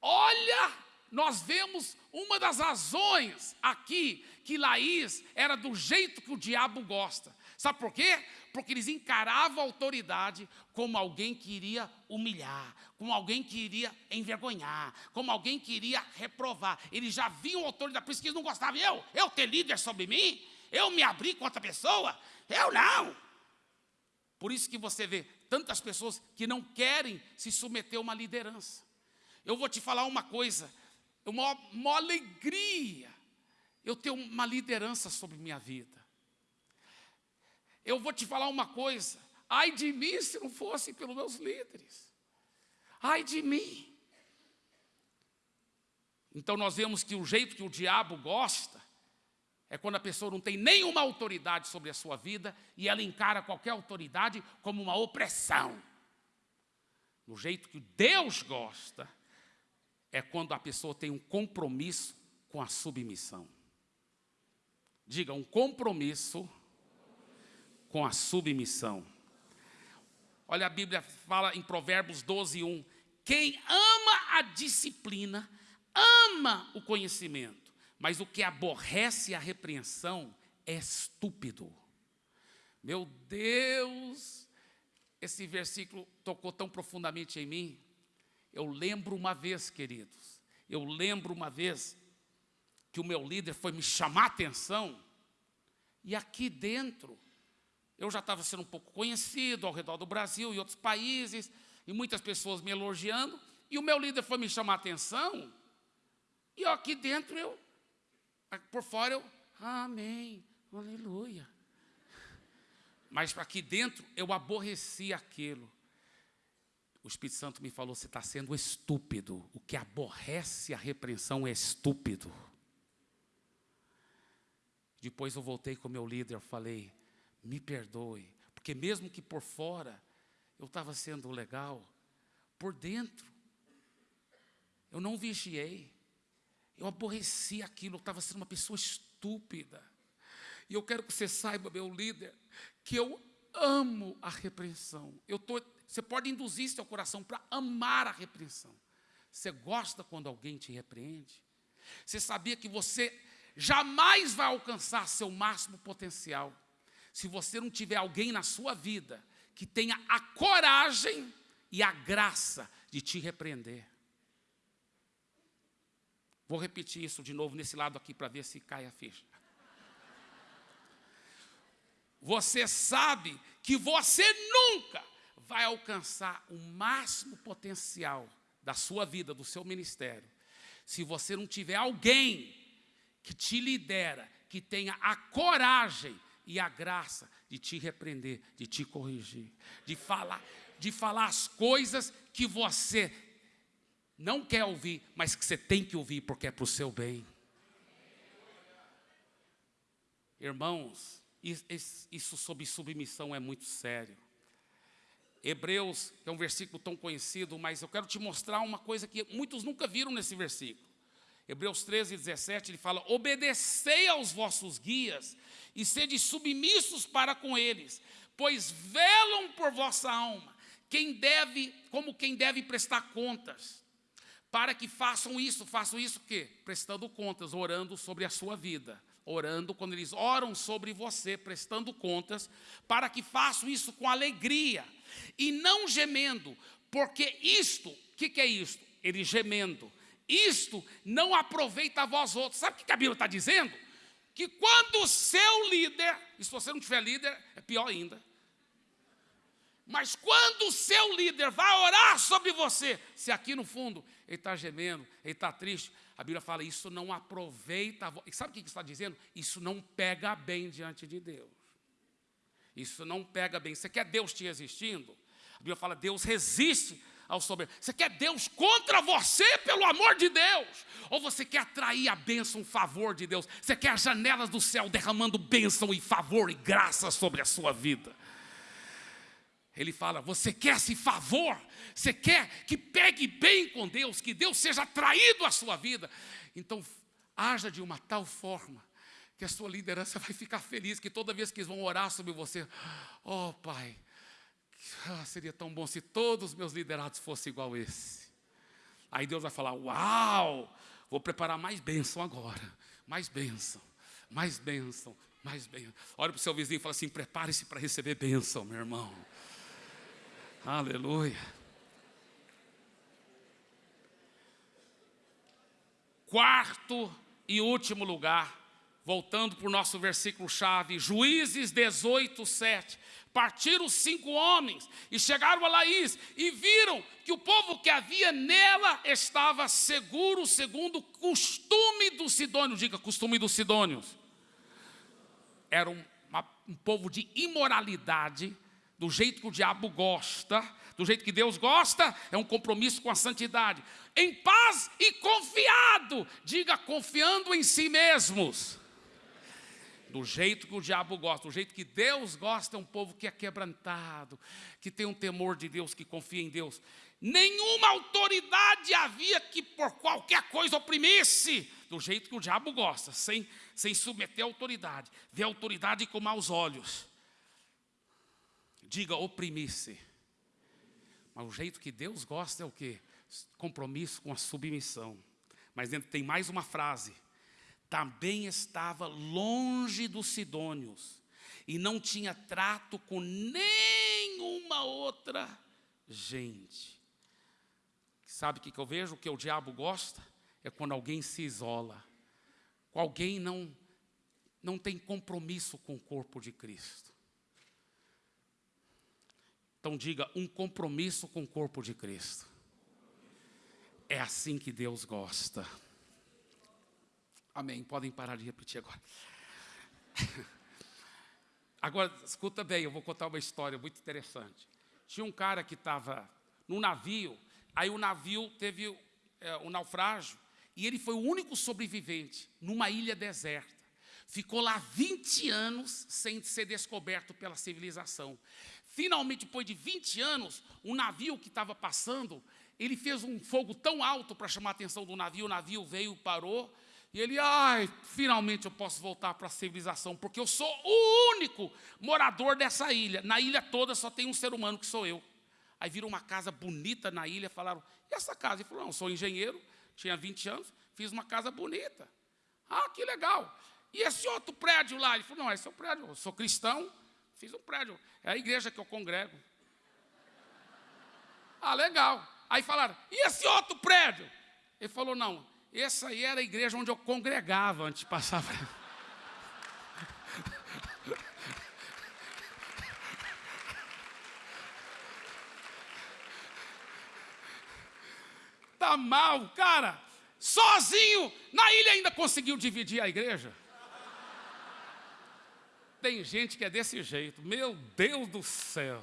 Olha, nós vemos uma das razões aqui que Laís era do jeito que o diabo gosta. Sabe por quê? Porque eles encaravam a autoridade como alguém que iria humilhar, como alguém que iria envergonhar, como alguém que iria reprovar. Eles já viam a autoridade, por isso que eles não gostavam. Eu, eu ter líder sobre mim? Eu me abrir com outra pessoa? Eu não. Por isso que você vê tantas pessoas que não querem se submeter a uma liderança. Eu vou te falar uma coisa, uma, uma alegria eu ter uma liderança sobre minha vida. Eu vou te falar uma coisa, ai de mim se não fosse pelos meus líderes. Ai de mim. Então nós vemos que o jeito que o diabo gosta é quando a pessoa não tem nenhuma autoridade sobre a sua vida e ela encara qualquer autoridade como uma opressão. No jeito que Deus gosta é quando a pessoa tem um compromisso com a submissão. Diga, um compromisso com a submissão. Olha, a Bíblia fala em Provérbios 12, 1. Quem ama a disciplina, ama o conhecimento, mas o que aborrece a repreensão é estúpido. Meu Deus, esse versículo tocou tão profundamente em mim. Eu lembro uma vez, queridos, eu lembro uma vez que o meu líder foi me chamar a atenção, e aqui dentro eu já estava sendo um pouco conhecido ao redor do Brasil e outros países, e muitas pessoas me elogiando, e o meu líder foi me chamar a atenção, e aqui dentro eu, por fora eu, amém, aleluia. Mas aqui dentro eu aborreci aquilo. O Espírito Santo me falou: você está sendo estúpido. O que aborrece a repreensão é estúpido. Depois eu voltei com o meu líder, falei: me perdoe, porque mesmo que por fora eu estava sendo legal, por dentro eu não vigiei, eu aborreci aquilo, eu estava sendo uma pessoa estúpida. E eu quero que você saiba, meu líder, que eu amo a repreensão. Eu tô, você pode induzir seu coração para amar a repreensão. Você gosta quando alguém te repreende? Você sabia que você jamais vai alcançar seu máximo potencial se você não tiver alguém na sua vida que tenha a coragem e a graça de te repreender. Vou repetir isso de novo nesse lado aqui para ver se cai a ficha. Você sabe que você nunca vai alcançar o máximo potencial da sua vida, do seu ministério, se você não tiver alguém que te lidera, que tenha a coragem e a graça de te repreender, de te corrigir, de falar, de falar as coisas que você não quer ouvir, mas que você tem que ouvir porque é para o seu bem. Irmãos, isso sobre submissão é muito sério. Hebreus, é um versículo tão conhecido, mas eu quero te mostrar uma coisa que muitos nunca viram nesse versículo. Hebreus 13, 17, ele fala: Obedecei aos vossos guias e sede submissos para com eles, pois velam por vossa alma, quem deve, como quem deve prestar contas, para que façam isso, façam isso o quê? Prestando contas, orando sobre a sua vida, orando quando eles oram sobre você, prestando contas, para que façam isso com alegria e não gemendo, porque isto, o que, que é isto? Ele gemendo isto não aproveita a vós outros. Sabe o que a Bíblia está dizendo? Que quando o seu líder, e se você não tiver líder, é pior ainda. Mas quando o seu líder vai orar sobre você, se aqui no fundo ele está gemendo, ele está triste, A Bíblia fala, isso não aproveita. E sabe o que está dizendo? Isso não pega bem diante de Deus. Isso não pega bem. Você quer Deus te existindo? A Bíblia fala, Deus resiste ao soberano. Você quer Deus contra você, pelo amor de Deus? Ou você quer atrair a bênção, o favor de Deus? Você quer as janelas do céu derramando bênção e favor e graça sobre a sua vida? Ele fala: Você quer esse favor? Você quer que pegue bem com Deus, que Deus seja atraído à sua vida? Então, haja de uma tal forma que a sua liderança vai ficar feliz, que toda vez que eles vão orar sobre você, oh Pai, ah, seria tão bom se todos os meus liderados fossem igual esse. Aí Deus vai falar: Uau, vou preparar mais bênção agora, mais bênção, mais bênção, mais bênção. Olha para o seu vizinho e fala assim: prepare-se para receber bênção, meu irmão. Aleluia. Quarto e último lugar, voltando para o nosso versículo-chave, Juízes 18, 7. Partiram cinco homens e chegaram a Laís e viram que o povo que havia nela estava seguro, segundo o costume dos sidônios. Diga, costume dos sidônios. Era um, uma, um povo de imoralidade, do jeito que o diabo gosta, do jeito que Deus gosta, é um compromisso com a santidade. Em paz e confiado, diga confiando em si mesmos. Do jeito que o diabo gosta, do jeito que Deus gosta, é um povo que é quebrantado, que tem um temor de Deus, que confia em Deus. Nenhuma autoridade havia que por qualquer coisa oprimisse, do jeito que o diabo gosta, sem, sem submeter a autoridade, ver a autoridade com maus olhos diga oprimir-se. Mas o jeito que Deus gosta é o que? Compromisso com a submissão. Mas dentro tem mais uma frase. Também estava longe dos sidônios e não tinha trato com nenhuma outra gente. Sabe o que, que eu vejo? O que o diabo gosta é quando alguém se isola, quando alguém não, não tem compromisso com o corpo de Cristo. Então diga, um compromisso com o corpo de Cristo. É assim que Deus gosta. Amém. Podem parar de repetir agora. Agora, escuta bem, eu vou contar uma história muito interessante. Tinha um cara que estava no navio, aí o navio teve é, um naufrágio, e ele foi o único sobrevivente numa ilha deserta. Ficou lá 20 anos sem ser descoberto pela civilização. Finalmente, depois de 20 anos, um navio que estava passando, ele fez um fogo tão alto para chamar a atenção do navio, o navio veio, parou, e ele, ai, finalmente eu posso voltar para a civilização, porque eu sou o único morador dessa ilha. Na ilha toda só tem um ser humano que sou eu. Aí viram uma casa bonita na ilha, falaram, e essa casa? Ele falou, não, sou engenheiro, tinha 20 anos, fiz uma casa bonita. Ah, que legal. E esse outro prédio lá? Ele falou, não, esse é o prédio, eu sou cristão, Fiz um prédio. É a igreja que eu congrego. Ah, legal. Aí falaram, e esse outro prédio? Ele falou, não, essa aí era a igreja onde eu congregava antes de passar. Tá mal, cara. Sozinho, na ilha ainda conseguiu dividir a igreja. Tem gente que é desse jeito. Meu Deus do céu.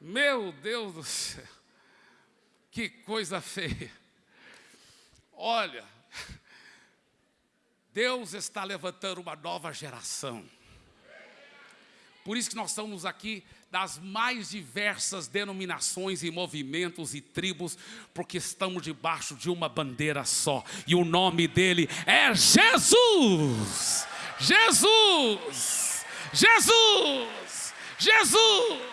Meu Deus do céu. Que coisa feia. Olha, Deus está levantando uma nova geração. Por isso que nós estamos aqui das mais diversas denominações e movimentos e tribos, porque estamos debaixo de uma bandeira só, e o nome dele é Jesus. Jesus! Jesus! Jesus!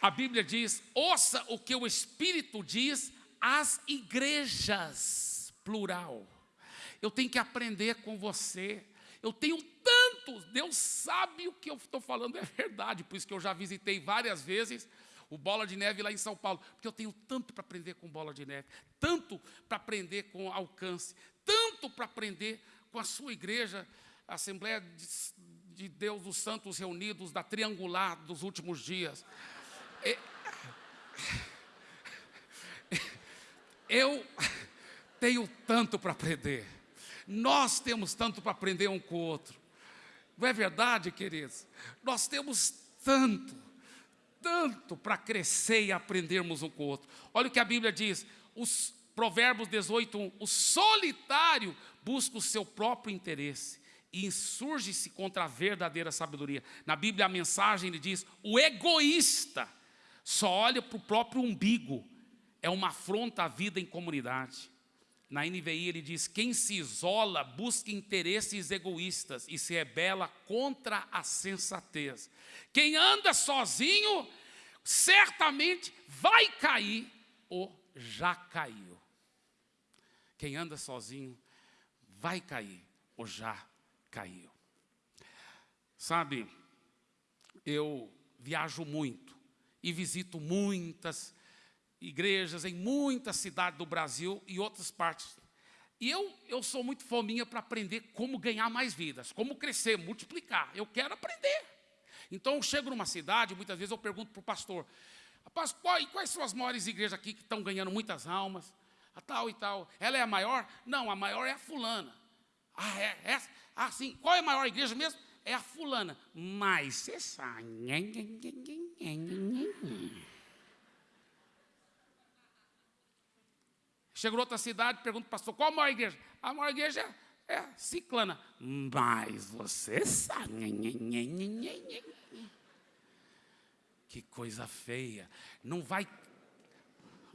A Bíblia diz: ouça o que o Espírito diz às igrejas, plural. Eu tenho que aprender com você. Eu tenho tantos, Deus sabe o que eu estou falando é verdade, por isso que eu já visitei várias vezes o Bola de Neve lá em São Paulo, porque eu tenho tanto para aprender com Bola de Neve, tanto para aprender com alcance, tanto para aprender com a sua igreja, a Assembleia de Deus dos Santos Reunidos, da Triangular dos últimos dias. Eu tenho tanto para aprender. Nós temos tanto para aprender um com o outro. Não é verdade, queridos? Nós temos tanto, tanto para crescer e aprendermos um com o outro. Olha o que a Bíblia diz, os Provérbios 18, 1, o solitário busca o seu próprio interesse e insurge-se contra a verdadeira sabedoria. Na Bíblia a mensagem ele diz, o egoísta só olha para o próprio umbigo, é uma afronta à vida em comunidade. Na NVI ele diz: quem se isola busca interesses egoístas e se rebela contra a sensatez. Quem anda sozinho certamente vai cair ou já caiu. Quem anda sozinho vai cair ou já caiu. Sabe, eu viajo muito e visito muitas igrejas em muitas cidades do Brasil e outras partes. E eu, eu sou muito fominha para aprender como ganhar mais vidas, como crescer, multiplicar. Eu quero aprender. Então eu chego numa cidade, muitas vezes eu pergunto para o pastor, pastor, quais são as maiores igrejas aqui que estão ganhando muitas almas? A tal e tal. Ela é a maior? Não, a maior é a fulana. Ah, é? é? Ah, sim. Qual é a maior igreja mesmo? É a fulana. Mas você sabe. Chegou outra cidade, pergunta para o pastor, qual a maior igreja? A maior igreja é, é ciclana. Mas você sabe. Que coisa feia. Não vai...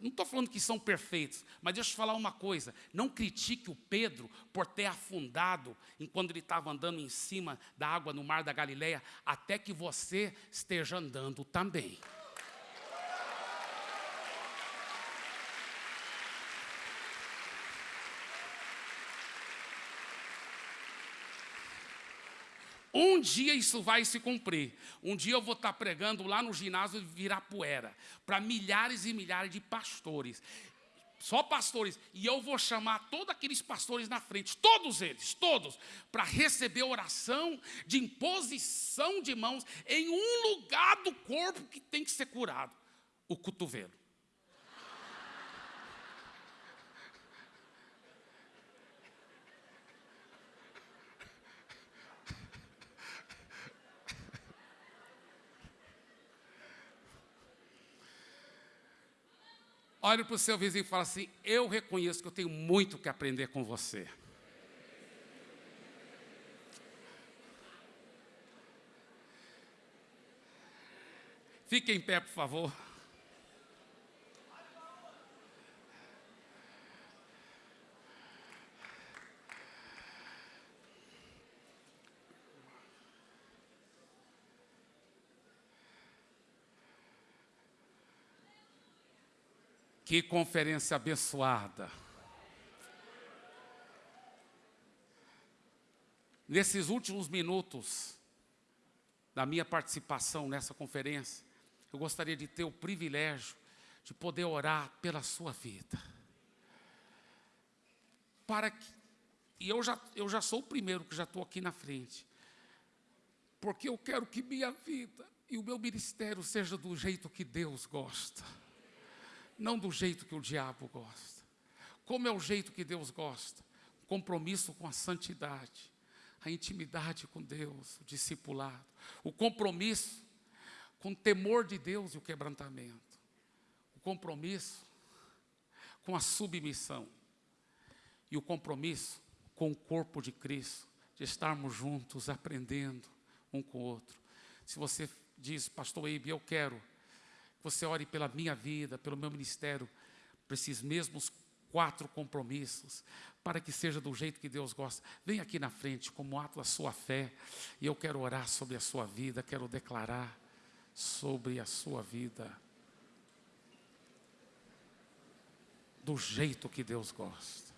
Não estou falando que são perfeitos, mas deixa eu falar uma coisa. Não critique o Pedro por ter afundado enquanto ele estava andando em cima da água no mar da Galileia, até que você esteja andando também. Um dia isso vai se cumprir. Um dia eu vou estar pregando lá no ginásio de Virapuera, para milhares e milhares de pastores. Só pastores. E eu vou chamar todos aqueles pastores na frente, todos eles, todos, para receber oração de imposição de mãos em um lugar do corpo que tem que ser curado: o cotovelo. Olhe para o seu vizinho e fala assim: Eu reconheço que eu tenho muito que aprender com você. Fique em pé, por favor. Que conferência abençoada. Nesses últimos minutos da minha participação nessa conferência, eu gostaria de ter o privilégio de poder orar pela sua vida. Para que, e eu já, eu já sou o primeiro que já estou aqui na frente, porque eu quero que minha vida e o meu ministério seja do jeito que Deus gosta não do jeito que o diabo gosta. Como é o jeito que Deus gosta? Compromisso com a santidade, a intimidade com Deus, o discipulado, o compromisso com o temor de Deus e o quebrantamento, o compromisso com a submissão e o compromisso com o corpo de Cristo, de estarmos juntos, aprendendo um com o outro. Se você diz, pastor Eibe, eu quero você ore pela minha vida, pelo meu ministério, por esses mesmos quatro compromissos, para que seja do jeito que Deus gosta. Vem aqui na frente como ato da sua fé, e eu quero orar sobre a sua vida, quero declarar sobre a sua vida, do jeito que Deus gosta.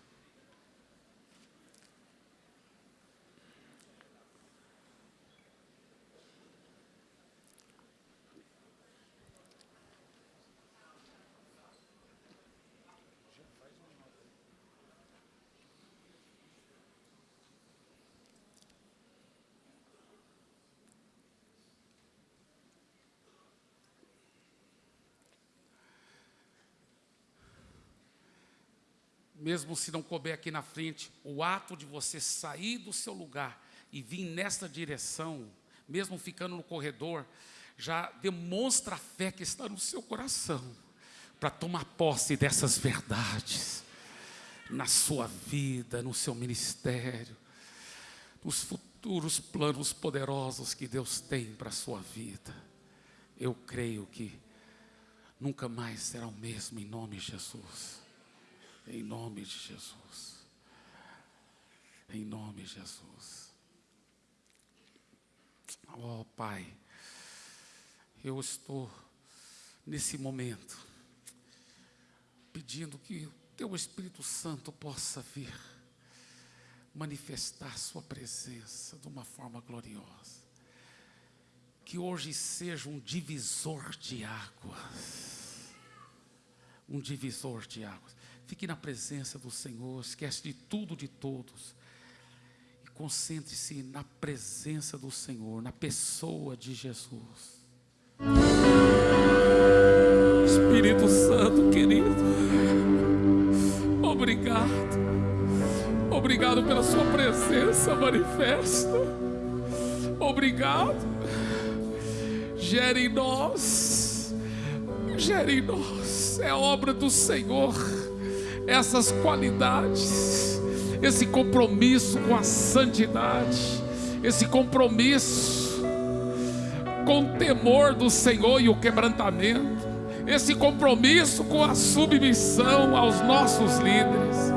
Mesmo se não couber aqui na frente, o ato de você sair do seu lugar e vir nesta direção, mesmo ficando no corredor, já demonstra a fé que está no seu coração para tomar posse dessas verdades na sua vida, no seu ministério, nos futuros planos poderosos que Deus tem para a sua vida. Eu creio que nunca mais será o mesmo em nome de Jesus. Em nome de Jesus. Em nome de Jesus. Oh Pai, eu estou nesse momento pedindo que o Teu Espírito Santo possa vir manifestar Sua presença de uma forma gloriosa. Que hoje seja um divisor de águas. Um divisor de águas. Fique na presença do Senhor, esquece de tudo, de todos. E concentre-se na presença do Senhor, na pessoa de Jesus. Espírito Santo querido, obrigado. Obrigado pela Sua presença manifesta. Obrigado. Gere em nós. Gere em nós. É obra do Senhor essas qualidades, esse compromisso com a santidade, esse compromisso com o temor do Senhor e o quebrantamento, esse compromisso com a submissão aos nossos líderes,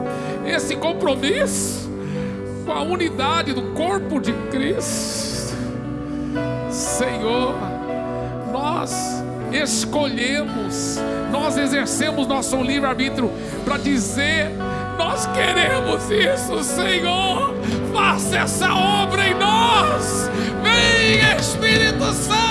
esse compromisso com a unidade do corpo de Cristo. Senhor, nós escolhemos, nós exercemos nosso livre-arbítrio para dizer: Nós queremos isso, Senhor. Faça essa obra em nós. Vem, Espírito Santo.